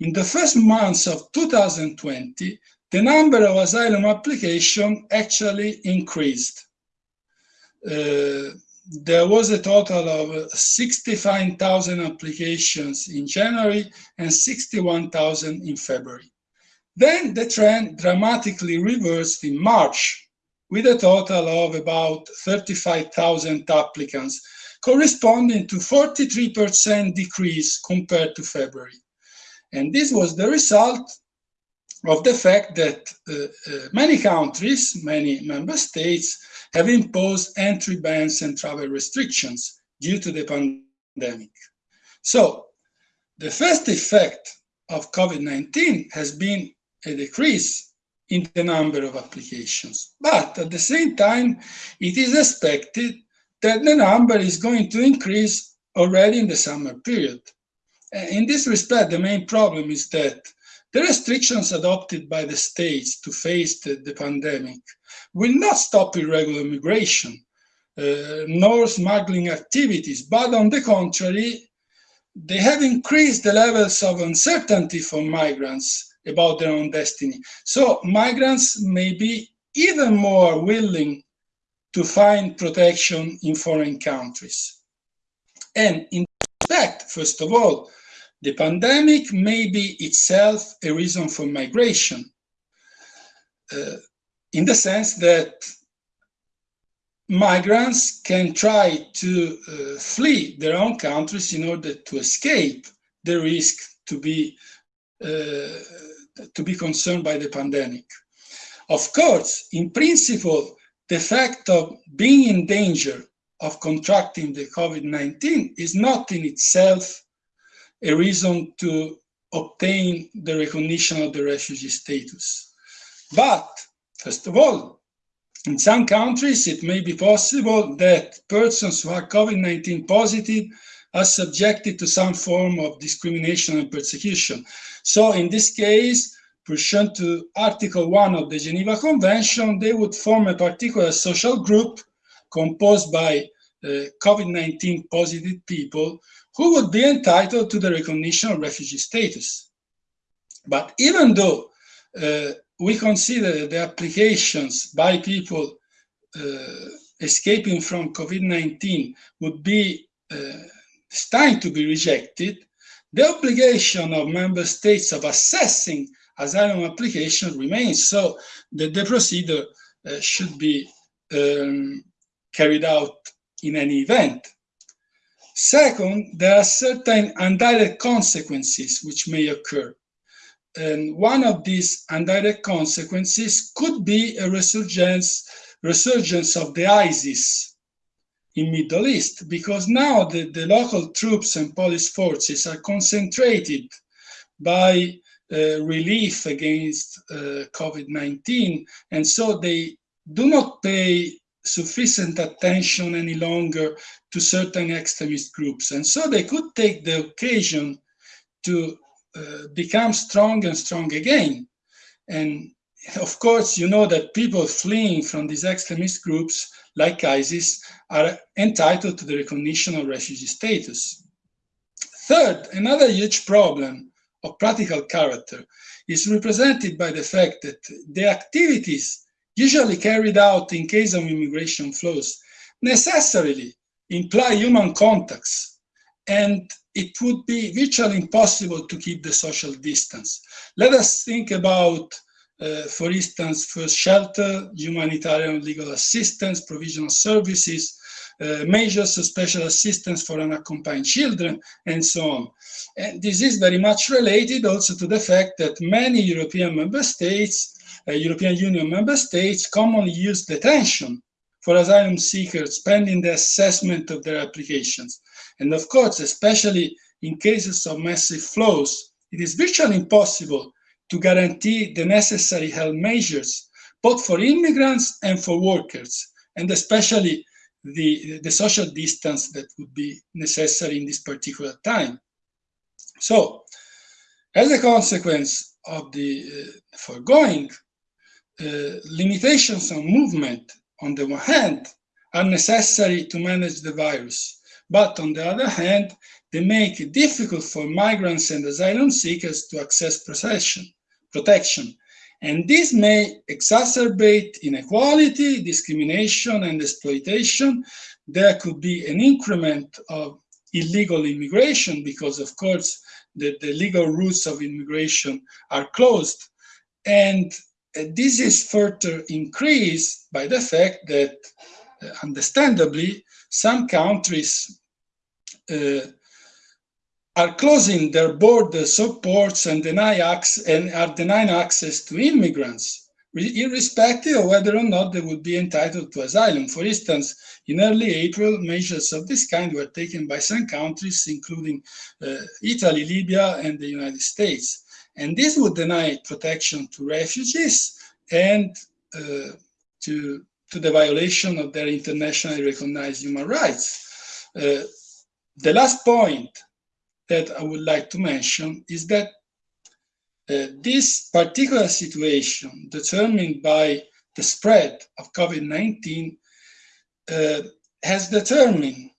In the first months of 2020, the number of asylum applications actually increased. Uh, there was a total of 65,000 applications in January and 61,000 in February. Then the trend dramatically reversed in March with a total of about 35,000 applicants, corresponding to 43% decrease compared to February. And this was the result of the fact that uh, uh, many countries, many member states, have imposed entry bans and travel restrictions due to the pandemic. So the first effect of COVID-19 has been a decrease in the number of applications. But at the same time, it is expected that the number is going to increase already in the summer period. In this respect, the main problem is that the restrictions adopted by the states to face the, the pandemic will not stop irregular migration, uh, nor smuggling activities, but on the contrary, they have increased the levels of uncertainty for migrants about their own destiny. So migrants may be even more willing to find protection in foreign countries. And in fact, first of all, the pandemic may be itself a reason for migration. Uh, in the sense that migrants can try to uh, flee their own countries in order to escape the risk to be uh, to be concerned by the pandemic. Of course, in principle, the fact of being in danger of contracting the COVID-19 is not in itself a reason to obtain the recognition of the refugee status. But First of all, in some countries, it may be possible that persons who are COVID-19 positive are subjected to some form of discrimination and persecution. So in this case, pursuant to Article 1 of the Geneva Convention, they would form a particular social group composed by uh, COVID-19 positive people who would be entitled to the recognition of refugee status. But even though uh, we consider that the applications by people uh, escaping from COVID-19 would be uh, to be rejected, the obligation of member states of assessing asylum application remains so that the procedure uh, should be um, carried out in any event. Second, there are certain indirect consequences which may occur. And one of these indirect consequences could be a resurgence, resurgence of the ISIS in Middle East, because now the, the local troops and police forces are concentrated by uh, relief against uh, COVID-19, and so they do not pay sufficient attention any longer to certain extremist groups. And so they could take the occasion to uh, become strong and strong again. And of course, you know that people fleeing from these extremist groups like ISIS are entitled to the recognition of refugee status. Third, another huge problem of practical character is represented by the fact that the activities usually carried out in case of immigration flows necessarily imply human contacts and it would be virtually impossible to keep the social distance. Let us think about, uh, for instance, first shelter, humanitarian legal assistance, provisional services, uh, measures of special assistance for unaccompanied children, and so on. And this is very much related also to the fact that many European member states, uh, European Union member states commonly use detention for asylum seekers pending the assessment of their applications. And of course, especially in cases of massive flows, it is virtually impossible to guarantee the necessary health measures, both for immigrants and for workers, and especially the, the social distance that would be necessary in this particular time. So, as a consequence of the uh, foregoing, uh, limitations on movement, on the one hand, are necessary to manage the virus. But on the other hand, they make it difficult for migrants and asylum seekers to access protection. And this may exacerbate inequality, discrimination, and exploitation. There could be an increment of illegal immigration because, of course, the, the legal routes of immigration are closed. And uh, this is further increased by the fact that, uh, understandably, some countries uh, are closing their borders of ports and deny access and are denying access to immigrants, irrespective of whether or not they would be entitled to asylum. For instance, in early April, measures of this kind were taken by some countries, including uh, Italy, Libya, and the United States. And this would deny protection to refugees and uh, to, to the violation of their internationally recognized human rights. Uh, the last point that I would like to mention is that uh, this particular situation determined by the spread of COVID-19 uh, has determined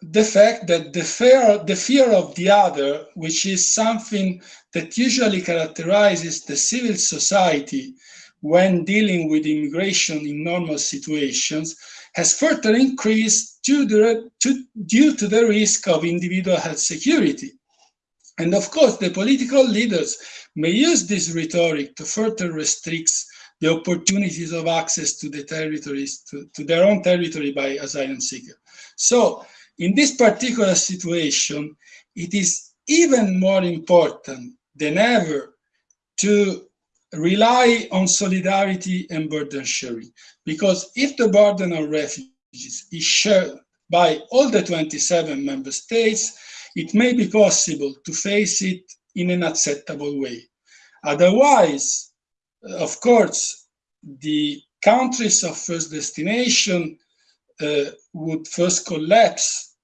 the fact that the fear, the fear of the other, which is something that usually characterizes the civil society when dealing with immigration in normal situations, has further increased due to, the risk of individual health security. And of course, the political leaders may use this rhetoric to further restrict the opportunities of access to the territories, to, to their own territory by asylum seekers. So in this particular situation, it is even more important than ever to rely on solidarity and burden sharing. Because if the burden of refugees is shared by all the 27 member states, it may be possible to face it in an acceptable way. Otherwise, of course, the countries of first destination uh, would first collapse,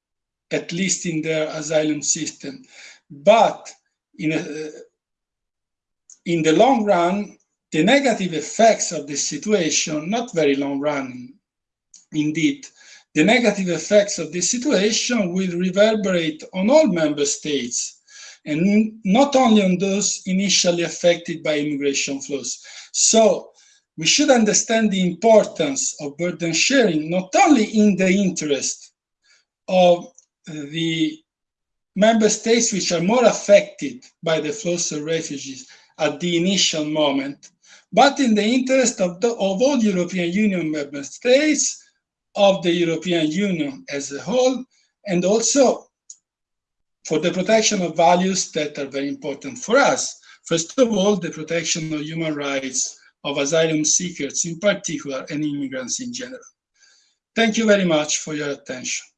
at least in their asylum system. But in a, in the long run, the negative effects of this situation, not very long run indeed, the negative effects of this situation will reverberate on all member states and not only on those initially affected by immigration flows. So we should understand the importance of burden sharing, not only in the interest of the member states which are more affected by the flows of refugees at the initial moment, but in the interest of, the, of all European Union member states, of the European Union as a whole, and also for the protection of values that are very important for us. First of all, the protection of human rights of asylum seekers in particular and immigrants in general. Thank you very much for your attention.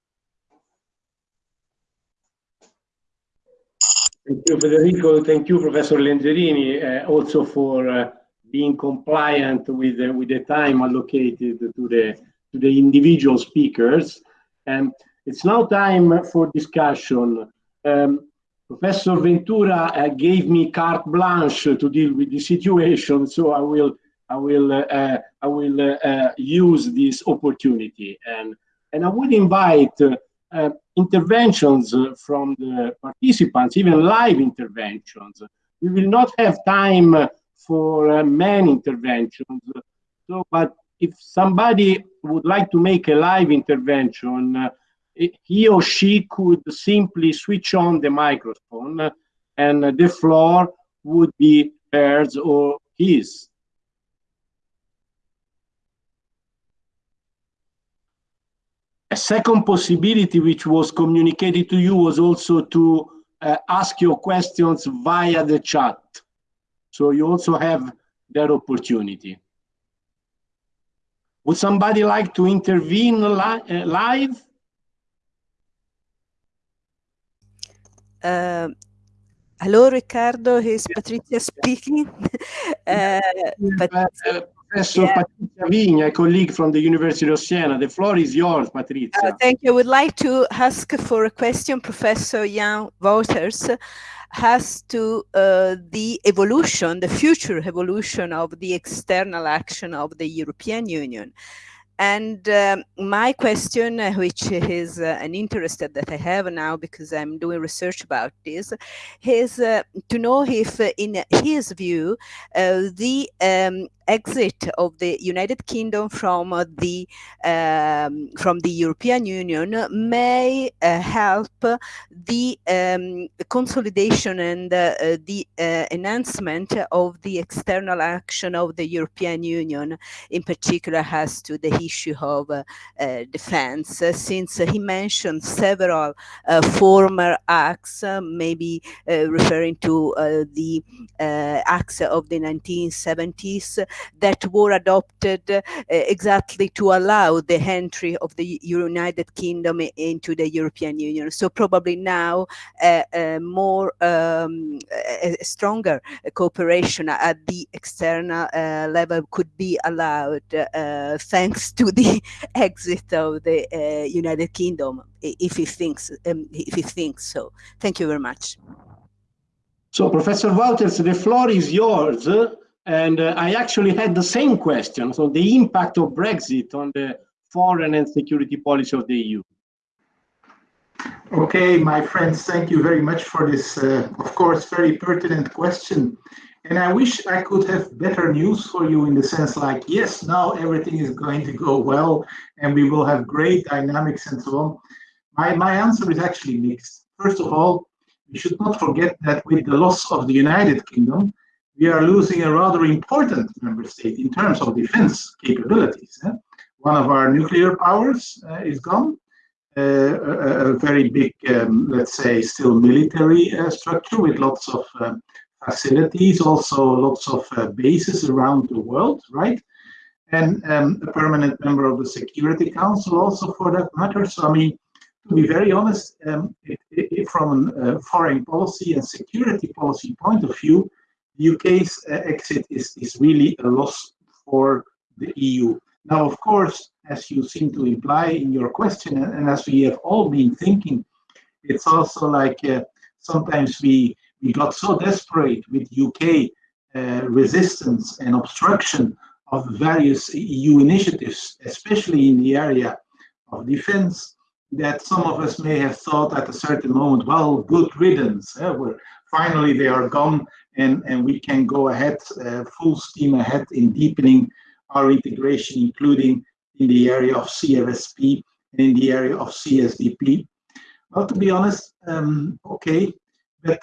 Thank you, Federico. Thank you, Professor Lenzerini, uh, also for uh, being compliant with, uh, with the time allocated to the, to the individual speakers. And it's now time for discussion. Um, Professor Ventura uh, gave me carte blanche to deal with the situation, so I will I will uh, I will uh, use this opportunity and and I would invite uh, interventions from the participants, even live interventions. We will not have time for uh, many interventions. So, but if somebody would like to make a live intervention, uh, he or she could simply switch on the microphone and the floor would be hers or his. A second possibility which was communicated to you was also to uh, ask your questions via the chat. So you also have that opportunity. Would somebody like to intervene li uh, live? Uh, hello, Riccardo. Here's Patricia speaking. uh. Professor yeah. Patrizia Vigna, a colleague from the University of Siena. The floor is yours, Patrizia. Uh, thank you. I would like to ask for a question, Professor Jan Wouters, has to uh, the evolution, the future evolution of the external action of the European Union. and um, my question, uh, which is uh, an interest that I have now because I'm doing research about this, is uh, to know if, uh, in his view, uh, the um, exit of the United Kingdom from uh, the um, from the European Union may uh, help the um, consolidation and uh, the enhancement of the external action of the European Union, in particular as to the issue of defense, since he mentioned several former acts, maybe referring to the acts of the 1970s that were adopted uh, exactly to allow the entry of the United Kingdom into the European Union. So probably now uh, uh, more um, stronger cooperation at the external level could be allowed thanks to the exit of the United Kingdom, if he thinks um, if he thinks so. Thank you very much. So, Professor Wouters, the floor is yours. And uh, I actually had the same question. So the impact of Brexit on the foreign and security policy of the EU. Okay, my friends, thank you very much for this, uh, of course, very pertinent question. And I wish I could have better news for you in the sense like, yes, now everything is going to go well and we will have great dynamics and so on. My, my answer is actually mixed. First of all, we should not forget that with the loss of the United Kingdom, we are losing a rather important member state in terms of defense capabilities. Eh? One of our nuclear powers uh, is gone. Uh, a, a, very big, um, let's say, still military uh, structure with lots of facilities, also lots of bases around the world, right? And um, a permanent member of the Security Council, also for that matter. So, I mean, to be very honest, um, it, it, from a foreign policy and security policy point of view, UK's uh, exit is, is really a loss for the EU. Now, of course, as you seem to imply in your question, and as we have all been thinking, it's also like uh, sometimes we, we got so desperate with UK uh, resistance and obstruction of various EU initiatives, especially in the area of defense, that some of us may have thought at a certain moment, well, good riddance, eh? Finally they are gone and, and we can go ahead, uh, full steam ahead in deepening our integration, including in the area of CFSP and in the area of CSDP. Well, to be honest, um, okay, but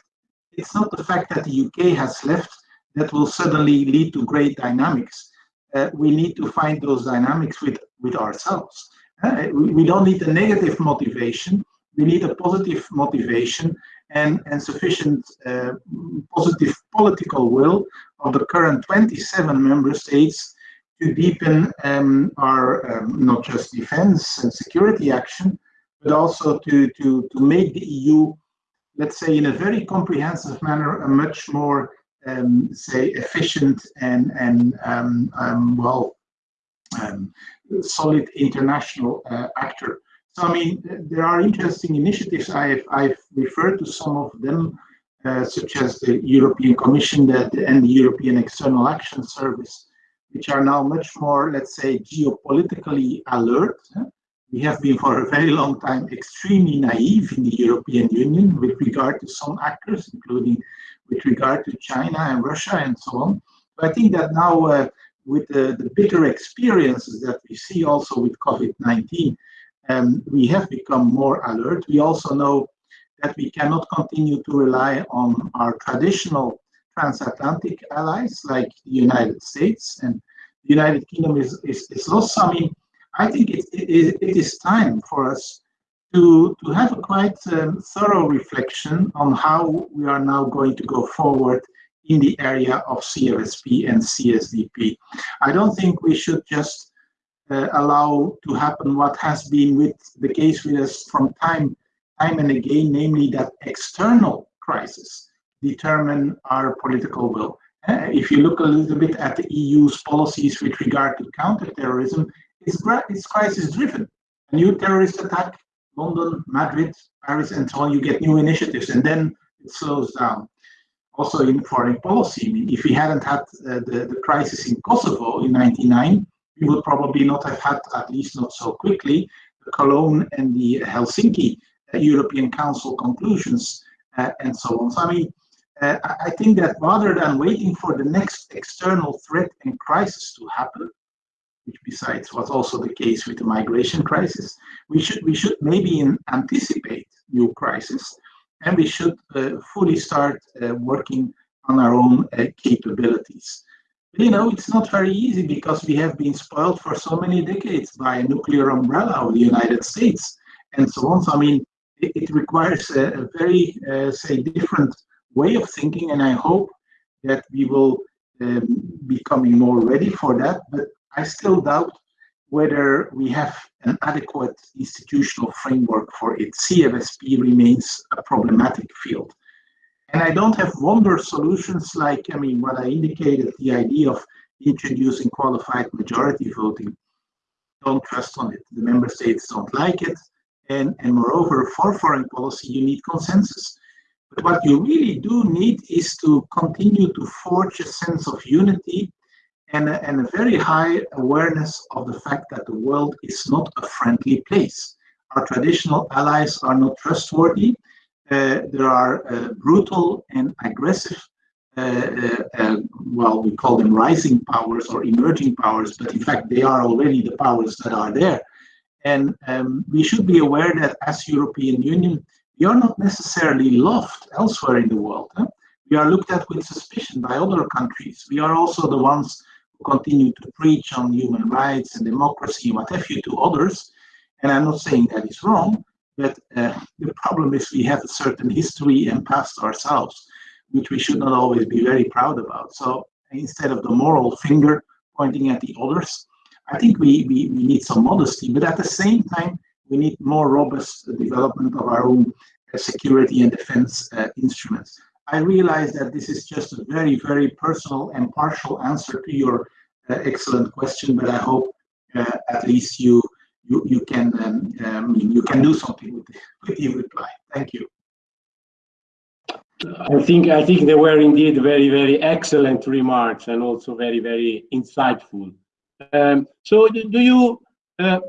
it's not the fact that the UK has left that will suddenly lead to great dynamics. Uh, we need to find those dynamics with, with ourselves. Uh, we, we don't need a negative motivation, we need a positive motivation and, and sufficient uh, positive political will of the current 27 member states to deepen um, our um, not just defense and security action, but also to, to, to make the EU, let's say in a very comprehensive manner, a much more, um, say, efficient and, and um, um, well, um, solid international uh, actor. So, I mean, there are interesting initiatives. I've, I've referred to some of them, uh, such as the European Commission that, and the European External Action Service, which are now much more, let's say, geopolitically alert. We have been for a very long time extremely naive in the European Union with regard to some actors, including with regard to China and Russia and so on. But I think that now, uh, with the, the bitter experiences that we see also with COVID-19, um, we have become more alert. We also know that we cannot continue to rely on our traditional transatlantic allies like the United States and the United Kingdom is, is, is lost. I mean, I think it, it, it is time for us to, to have a quite um, thorough reflection on how we are now going to go forward in the area of CFSP and CSDP. I don't think we should just allow to happen what has been with the case with us from time time and again, namely that external crisis determine our political will. Uh, if you look a little bit at the EU's policies with regard to counterterrorism, it's, it's crisis driven. A new terrorist attack, London, Madrid, Paris, and so on, you get new initiatives, and then it slows down. Also in foreign policy, I mean, if we hadn't had uh, the, the crisis in Kosovo in 99, we would probably not have had, at least not so quickly, the Cologne and the Helsinki uh, European Council conclusions uh, and so on. So I mean, uh, I think that rather than waiting for the next external threat and crisis to happen, which besides was also the case with the migration crisis, we should we should maybe anticipate new crisis, and we should uh, fully start uh, working on our own uh, capabilities. You know, it's not very easy because we have been spoiled for so many decades by a nuclear umbrella of the United States and so on. So I mean, it, it requires a, a very, uh, say, different way of thinking, and I hope that we will um, be coming more ready for that. But I still doubt whether we have an adequate institutional framework for it. CFSP remains a problematic field. And I don't have wonder solutions like, I mean, what I indicated, the idea of introducing qualified majority voting. Don't trust on it. The member states don't like it. And, and moreover, for foreign policy, you need consensus. But what you really do need is to continue to forge a sense of unity and a, and a very high awareness of the fact that the world is not a friendly place. Our traditional allies are not trustworthy. Uh, there are uh, brutal and aggressive, uh, well, we call them rising powers or emerging powers, but in fact, they are already the powers that are there. And um, we should be aware that as European Union, we are not necessarily loved elsewhere in the world. Huh? We are looked at with suspicion by other countries. We are also the ones who continue to preach on human rights and democracy what have you to others. And I'm not saying that is wrong, but uh, the problem is we have a certain history and past ourselves, which we should not always be very proud about. So instead of the moral finger pointing at the others, I think we, we, we need some modesty, but at the same time, we need more robust development of our own uh, security and defense uh, instruments. I realize that this is just a very, very personal and partial answer to your uh, excellent question, but I hope uh, at least you you you can um, um, you can do something with, with your reply. Thank you. I think I think they were indeed very very excellent remarks and also very very insightful. Um, so do you uh,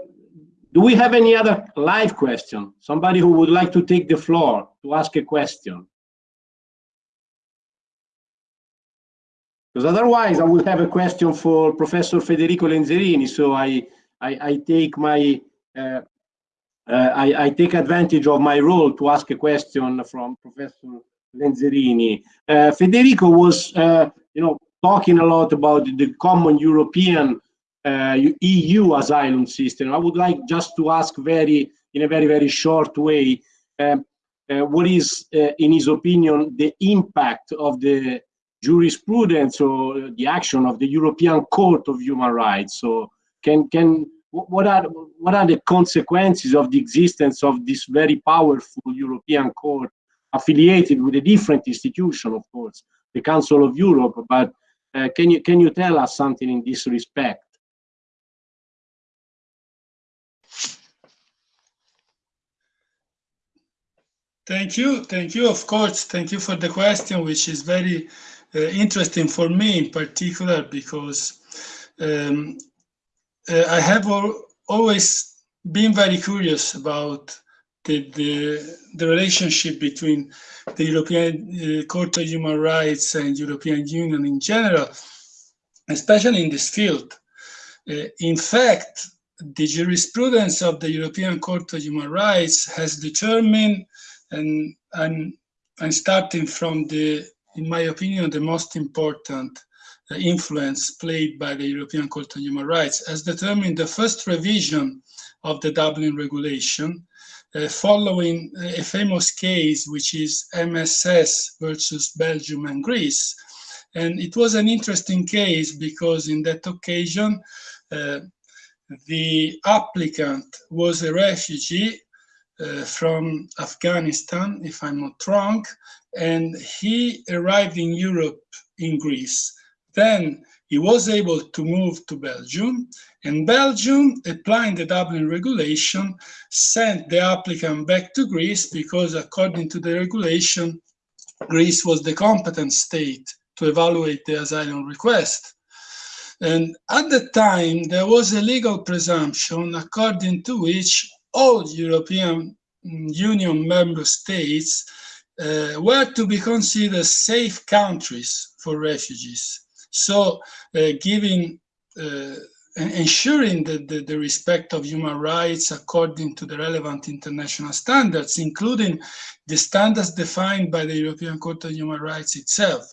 do we have any other live question? Somebody who would like to take the floor to ask a question? Because otherwise I will have a question for Professor Federico Lenzerini. So I I, I take my uh, uh, I, I, take advantage of my role to ask a question from Professor Lenzerini. Uh, Federico was, uh, you know, talking a lot about the common European uh, EU asylum system. I would like just to ask very, in a very, very short way, uh, what is, in his opinion, the impact of the jurisprudence or the action of the European Court of Human Rights? So can can what are what are the consequences of the existence of this very powerful European court affiliated with a different institution, of course, the Council of Europe. But uh, can you can you tell us something in this respect? Thank you, thank you. Of course, thank you for the question, which is very uh, interesting for me in particular because um, I have always been very curious about the, the, the relationship between the European uh, Court of Human Rights and European Union in general, especially in this field. Uh, in fact, the jurisprudence of the European Court of Human Rights has determined, and, and, and starting from the, in my opinion, the most important influence played by the European Court of Human Rights as determined the first revision of the Dublin regulation uh, following a famous case which is MSS versus Belgium and Greece. And it was an interesting case because in that occasion, uh, the applicant was a refugee uh, from Afghanistan, if I'm not wrong, and he arrived in Europe in Greece. Then he was able to move to Belgium, and Belgium, applying the Dublin regulation, sent the applicant back to Greece because, according to the regulation, Greece was the competent state to evaluate the asylum request. And at the time, there was a legal presumption according to which all European Union member states uh, were to be considered safe countries for refugees. So uh, giving, uh, ensuring that the, the, respect of human rights according to the relevant international standards, including the standards defined by the European Court of Human Rights itself.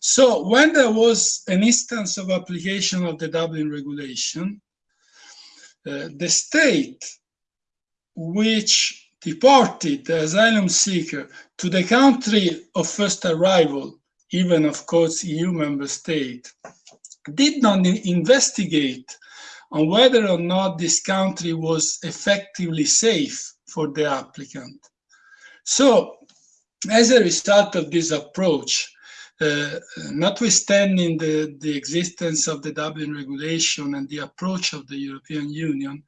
So when there was an instance of application of the Dublin regulation, uh, the state which deported the asylum seeker to the country of first arrival, even of course EU member state, did not investigate on whether or not this country was effectively safe for the applicant. So as a result of this approach, uh, notwithstanding the, the existence of the Dublin regulation and the approach of the European Union,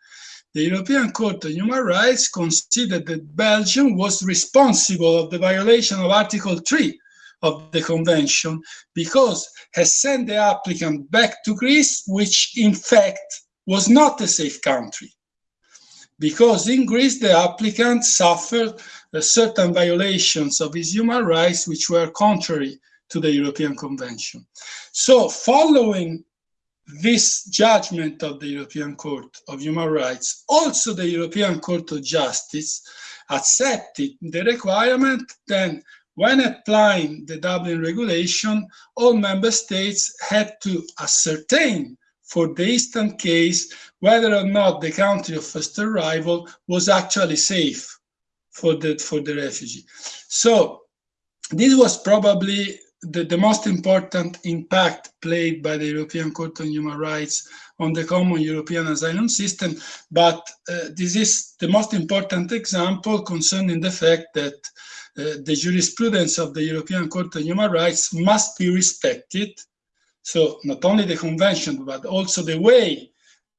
the European Court of Human Rights considered that Belgium was responsible of the violation of Article 3 of the Convention because has sent the applicant back to Greece, which in fact was not a safe country. Because in Greece, the applicant suffered uh, certain violations of his human rights which were contrary to the European Convention. So following this judgment of the European Court of Human Rights, also the European Court of Justice accepted the requirement then when applying the Dublin regulation, all member states had to ascertain for the instant case whether or not the country of first arrival was actually safe for the, for the refugee. So this was probably the, the most important impact played by the European Court on Human Rights on the common European asylum system, but uh, this is the most important example concerning the fact that the jurisprudence of the European Court of Human Rights must be respected. So not only the convention, but also the way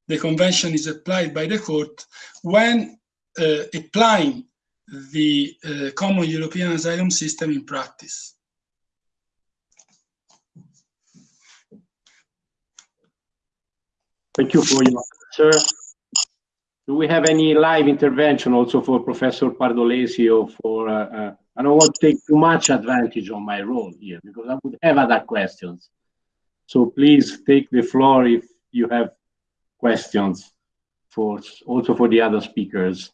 the convention is applied by the court when uh, applying the uh, common European asylum system in practice. Thank you for your answer. Do we have any live intervention also for Professor Pardolesi or for, uh, uh, I don't want to take too much advantage on my role here because I would have other questions. So please take the floor if you have questions for also for the other speakers.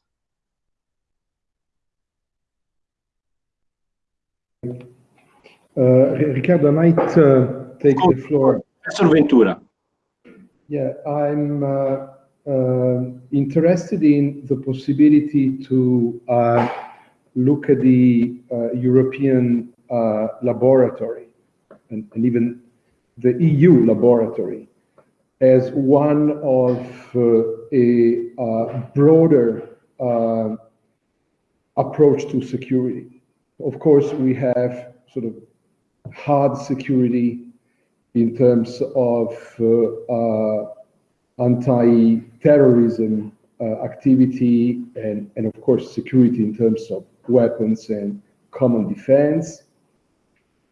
Uh, Riccardo, I might uh, take the floor. Professor Ventura. Yeah, I'm uh, uh, interested in the possibility to uh, look at the uh, European uh, laboratory and, and, even the EU laboratory as one of uh, a broader approach to security. Of course, we have sort of hard security in terms of uh, uh, anti-terrorism uh, activity and, and of course security in terms of weapons and common defense.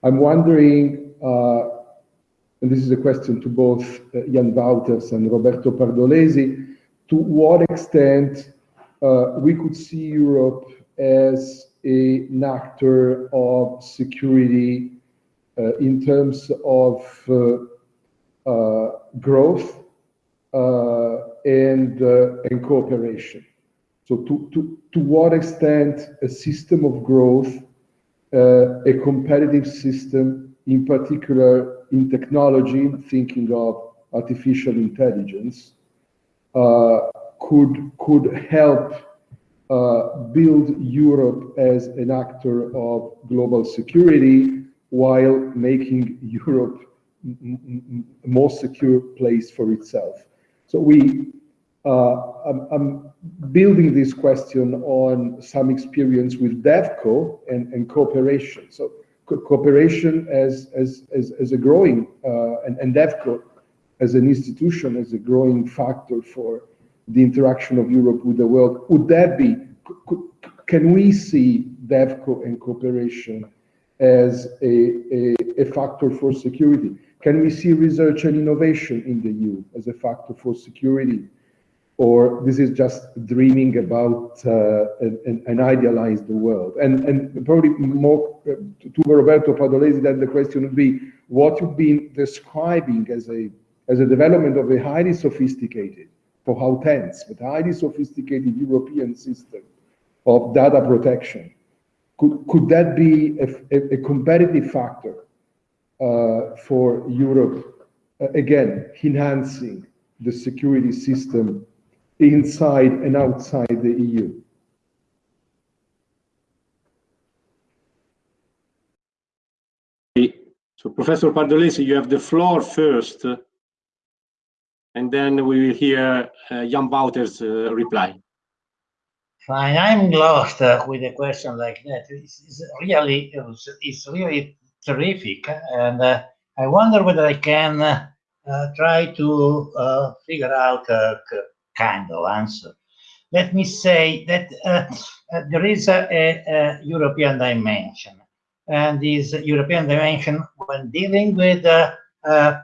I'm wondering, uh, and this is a question to both uh, Jan Wouters and Roberto Pardolesi, to what extent uh, we could see Europe as a, an actor of security uh, in terms of uh, uh, growth and, and cooperation. So to, to, to what extent a system of growth, a competitive system, in particular in technology, thinking of artificial intelligence, uh, could could help uh, build Europe as an actor of global security while making Europe a more secure place for itself. So we, uh, I'm, I'm, building this question on some experience with DevCo and, and cooperation. So co cooperation as, as, as, as, a growing, uh, and, and DevCo as an institution, as a growing factor for the interaction of Europe with the world. Would that be, can we see DevCo and cooperation as a, a, a factor for security. Can we see research and innovation in the EU as a factor for security? Or this is just dreaming about uh, an, an, idealized world? And, and probably more uh, to Roberto Pardolesi, then the question would be, what you've been describing as a, as a development of a highly sophisticated, for how tense, but highly sophisticated European system of data protection, could, could that be a, a, a competitive factor uh, for Europe, uh, again, enhancing the security system inside and outside the EU. So Professor Pardolesi, you have the floor first, and then we will hear uh, Jan Wouters' uh, reply. Fine, I'm lost uh, with a question like that. It's, it's really, it's really terrific, and uh, I wonder whether I can uh, try to uh, figure out a kind of answer. Let me say that uh, uh, there is a, a, European dimension, and this European dimension, when dealing with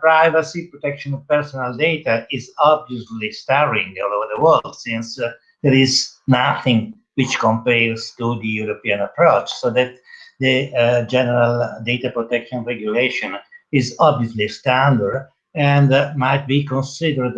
privacy, protection of personal data, is obviously starring all over the world, since there is nothing which compares to the European approach. So that the uh, general data protection regulation is obviously standard and uh, might be considered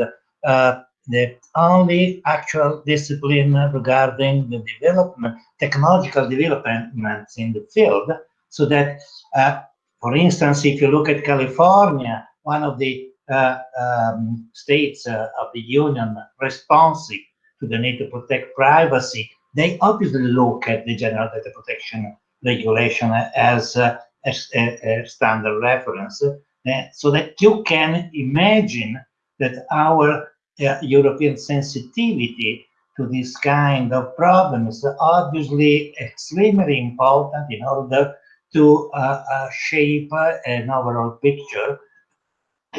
uh, the only actual discipline regarding the development, technological developments in the field, so that, uh, for instance, if you look at California, one of the uh, um, states uh, of the union responsive to the need to protect privacy, they obviously look at the general data protection regulation as a, a, a standard reference. Uh, so that you can imagine that our uh, European sensitivity to this kind of problems is obviously extremely important in order to uh, uh, shape an overall picture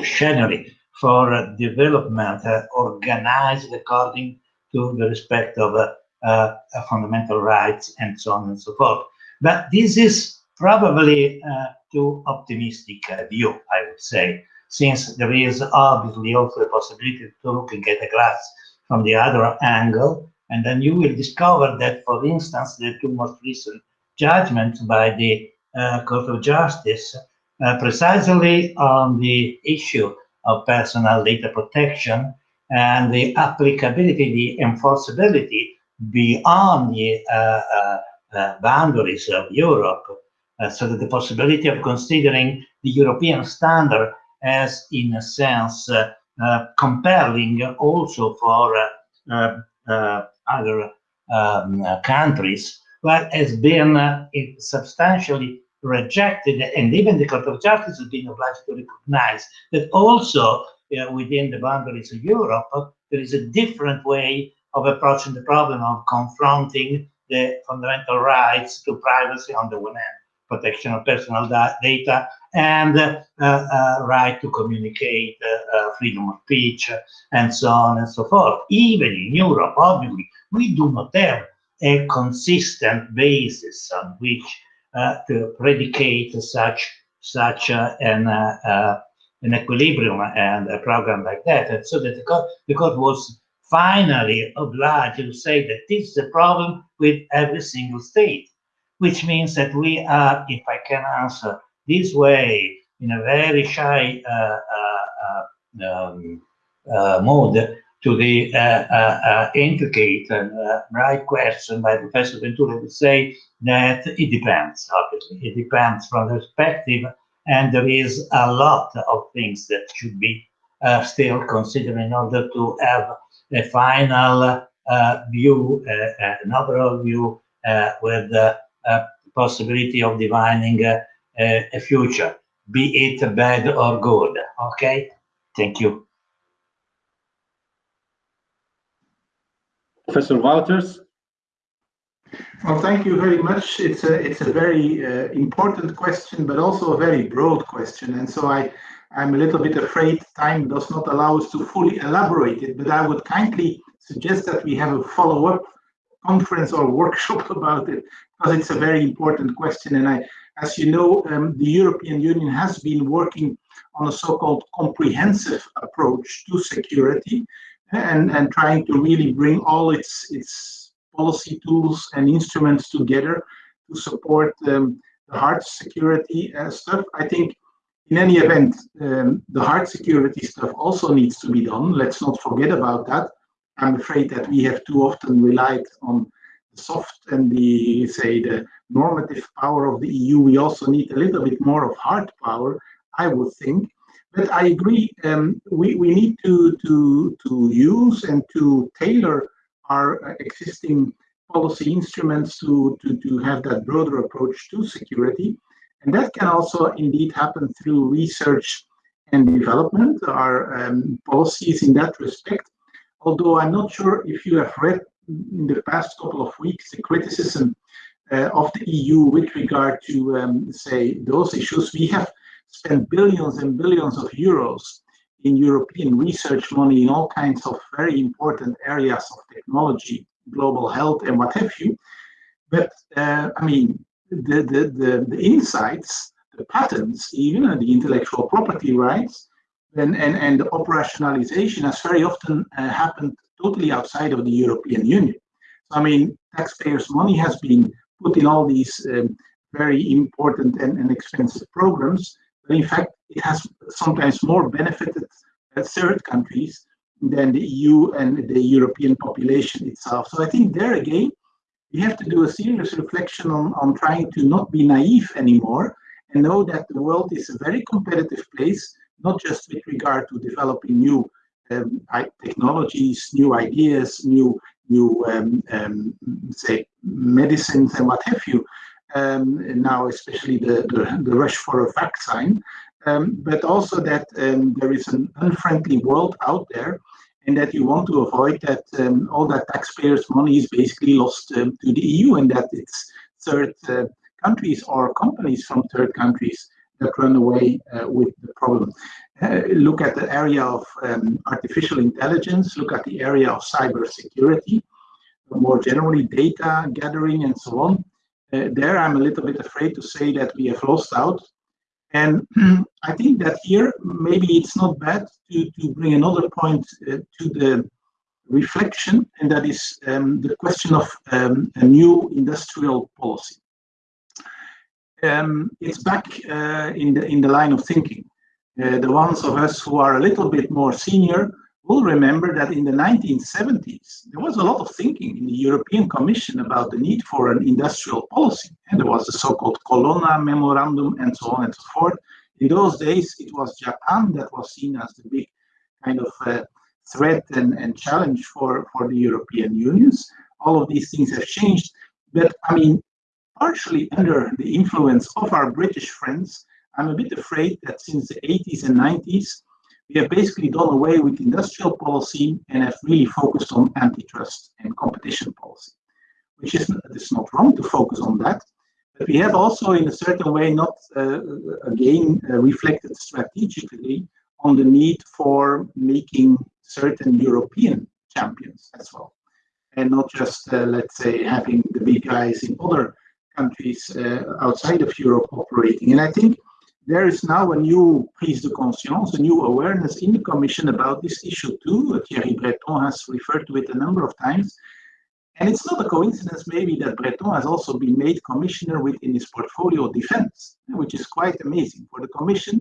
generally for development uh, organized according to the respect of uh, fundamental rights and so on and so forth. But this is probably uh, too optimistic view, I would say, since there is obviously also a possibility to looking at the glass from the other angle, and then you will discover that, for instance, the two most recent judgments by the uh, Court of Justice, uh, precisely on the issue of personal data protection and the applicability, the enforceability beyond the uh, uh uh, boundaries of Europe, uh, so that the possibility of considering the European standard as, in a sense, uh, compelling also for other um, countries, but has been substantially rejected, and even the Court of Justice has been obliged to recognize that also uh, within the boundaries of Europe, there is a different way of approaching the problem of confronting the fundamental rights to privacy on the one hand, protection of personal data, and uh, uh, right to communicate, uh, freedom of speech, and so on and so forth. Even in Europe, obviously, we do not have a consistent basis on which to predicate such such an an equilibrium and a program like that. And so that the court, the court was finally obliged to say that this is a problem with every single state, which means that we are, if I can answer this way, in a very shy uh, uh, uh um, uh, mode to the uh, intricate and right question by Professor Ventura would say that it depends, obviously. It depends from the perspective, and there is a lot of things that should be still considered in order to have a final uh, view, uh, uh, an overall view with possibility of divining a future, be it bad or good. Okay, thank you. Professor Wouters. Well, thank you very much. It's a it's a very uh, important question, but also a very broad question, and so I I'm a little bit afraid time does not allow us to fully elaborate it, but I would kindly suggest that we have a follow-up conference or workshop about it, because it's a very important question. And I, as you know, um, the European Union has been working on a so-called comprehensive approach to security and, and trying to really bring all its, its policy tools and instruments together to support um, the hard security uh, stuff. I think in any event, um, the hard security stuff also needs to be done. Let's not forget about that. I'm afraid that we have too often relied on soft and the, say, the normative power of the EU. We also need a little bit more of hard power, I would think. But I agree, um, we, we need to, to, to use and to tailor our existing policy instruments to, to, to have that broader approach to security. And that can also indeed happen through research and development, our um, policies in that respect. Although I'm not sure if you have read in the past couple of weeks the criticism uh, of the EU with regard to, um, say, those issues. We have spent billions and billions of euros in European research money in all kinds of very important areas of technology, global health, and what have you. But uh, I mean, the, the, the, the, insights, the patents, even the intellectual property rights, and, and, and the operationalization has very often uh, happened totally outside of the European Union. So, I mean, taxpayers' money has been put in all these um, very important and, and expensive programs, but in fact, it has sometimes more benefited uh, third countries than the EU and the European population itself. So I think there again, we have to do a serious reflection on, on trying to not be naive anymore and know that the world is a very competitive place, not just with regard to developing new um, technologies, new ideas, new new um, um, say medicines and what have you. Um, now, especially the, the, the rush for a vaccine, um, but also that um, there is an unfriendly world out there and that you want to avoid that all that taxpayers' money is basically lost to the EU and that it's third uh, countries or companies from third countries that run away uh, with the problem. Uh, look at the area of um, artificial intelligence, look at the area of cyber security, more generally data gathering and so on. Uh, there I'm a little bit afraid to say that we have lost out and I think that here, maybe it's not bad to, to bring another point uh, to the reflection, and that is um, the question of um, a new industrial policy. Um, it's back uh, in, the, in the line of thinking. Uh, the ones of us who are a little bit more senior will remember that in the 1970s, there was a lot of thinking in the European Commission about the need for an industrial policy. And there was the so-called Colonna Memorandum and so on and so forth. In those days, it was Japan that was seen as the big kind of uh, threat and, and challenge for, for the European unions. All of these things have changed. But I mean, partially under the influence of our British friends, I'm a bit afraid that since the 80s and 90s, we have basically done away with industrial policy and have really focused on antitrust and competition policy, which is it's not wrong to focus on that. But we have also, in a certain way, not uh, again uh, reflected strategically on the need for making certain European champions as well, and not just, uh, let's say, having the big guys in other countries uh, outside of Europe operating. And I think there is now a new prise de conscience, a new awareness in the Commission about this issue too. Thierry Breton has referred to it a number of times. And it's not a coincidence maybe that Breton has also been made commissioner within his portfolio defense, which is quite amazing for the Commission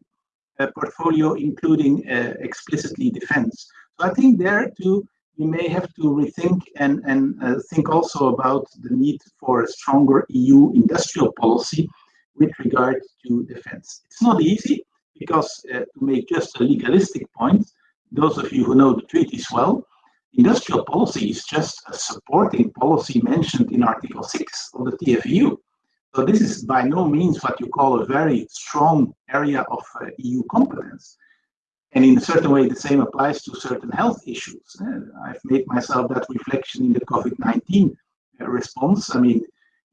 portfolio, including uh, explicitly defense. So I think there too, we may have to rethink and, and uh, think also about the need for a stronger EU industrial policy with regard to defense. It's not easy because uh, to make just a legalistic point, those of you who know the treaties well, industrial policy is just a supporting policy mentioned in Article 6 of the TFEU. So this is by no means what you call a very strong area of uh, EU competence. And in a certain way, the same applies to certain health issues. I've made myself that reflection in the COVID-19 uh, response. I mean,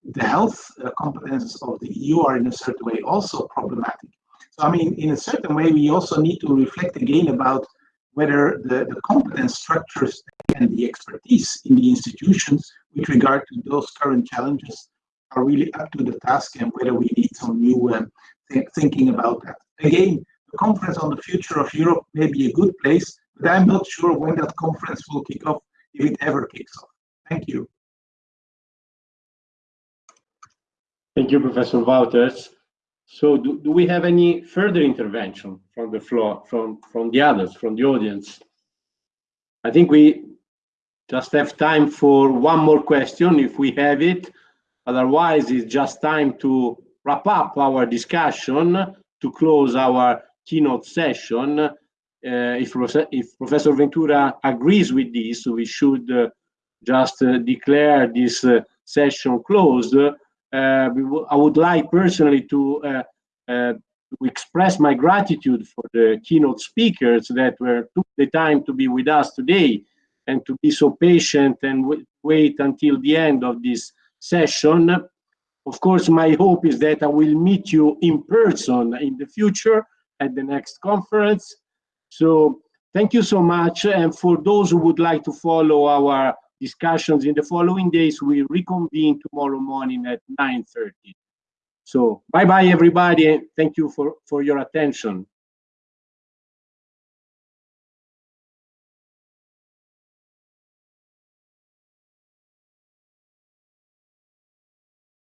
the health uh, competences of the EU are in a certain way also problematic. So, I mean, in a certain way, we also need to reflect again about whether the, the competence structures and the expertise in the institutions with regard to those current challenges are really up to the task and whether we need some new um, th thinking about that. Again, the conference on the future of Europe may be a good place, but I'm not sure when that conference will kick off, if it ever kicks off. Thank you. Thank you, Professor Wouters. So do, do we have any further intervention from the floor, from, from the others, from the audience? I think we just have time for one more question if we have it. Otherwise, it's just time to wrap up our discussion to close our keynote session. Uh, if, if, Professor Ventura agrees with this, we should uh, just uh, declare this uh, session closed. I would like personally to, to express my gratitude for the keynote speakers that were took the time to be with us today and to be so patient and wait until the end of this session. Of course, my hope is that I will meet you in person in the future at the next conference. So thank you so much. And for those who would like to follow our discussions in the following days, we reconvene tomorrow morning at 9.30. So bye-bye, everybody. Thank you for, for your attention.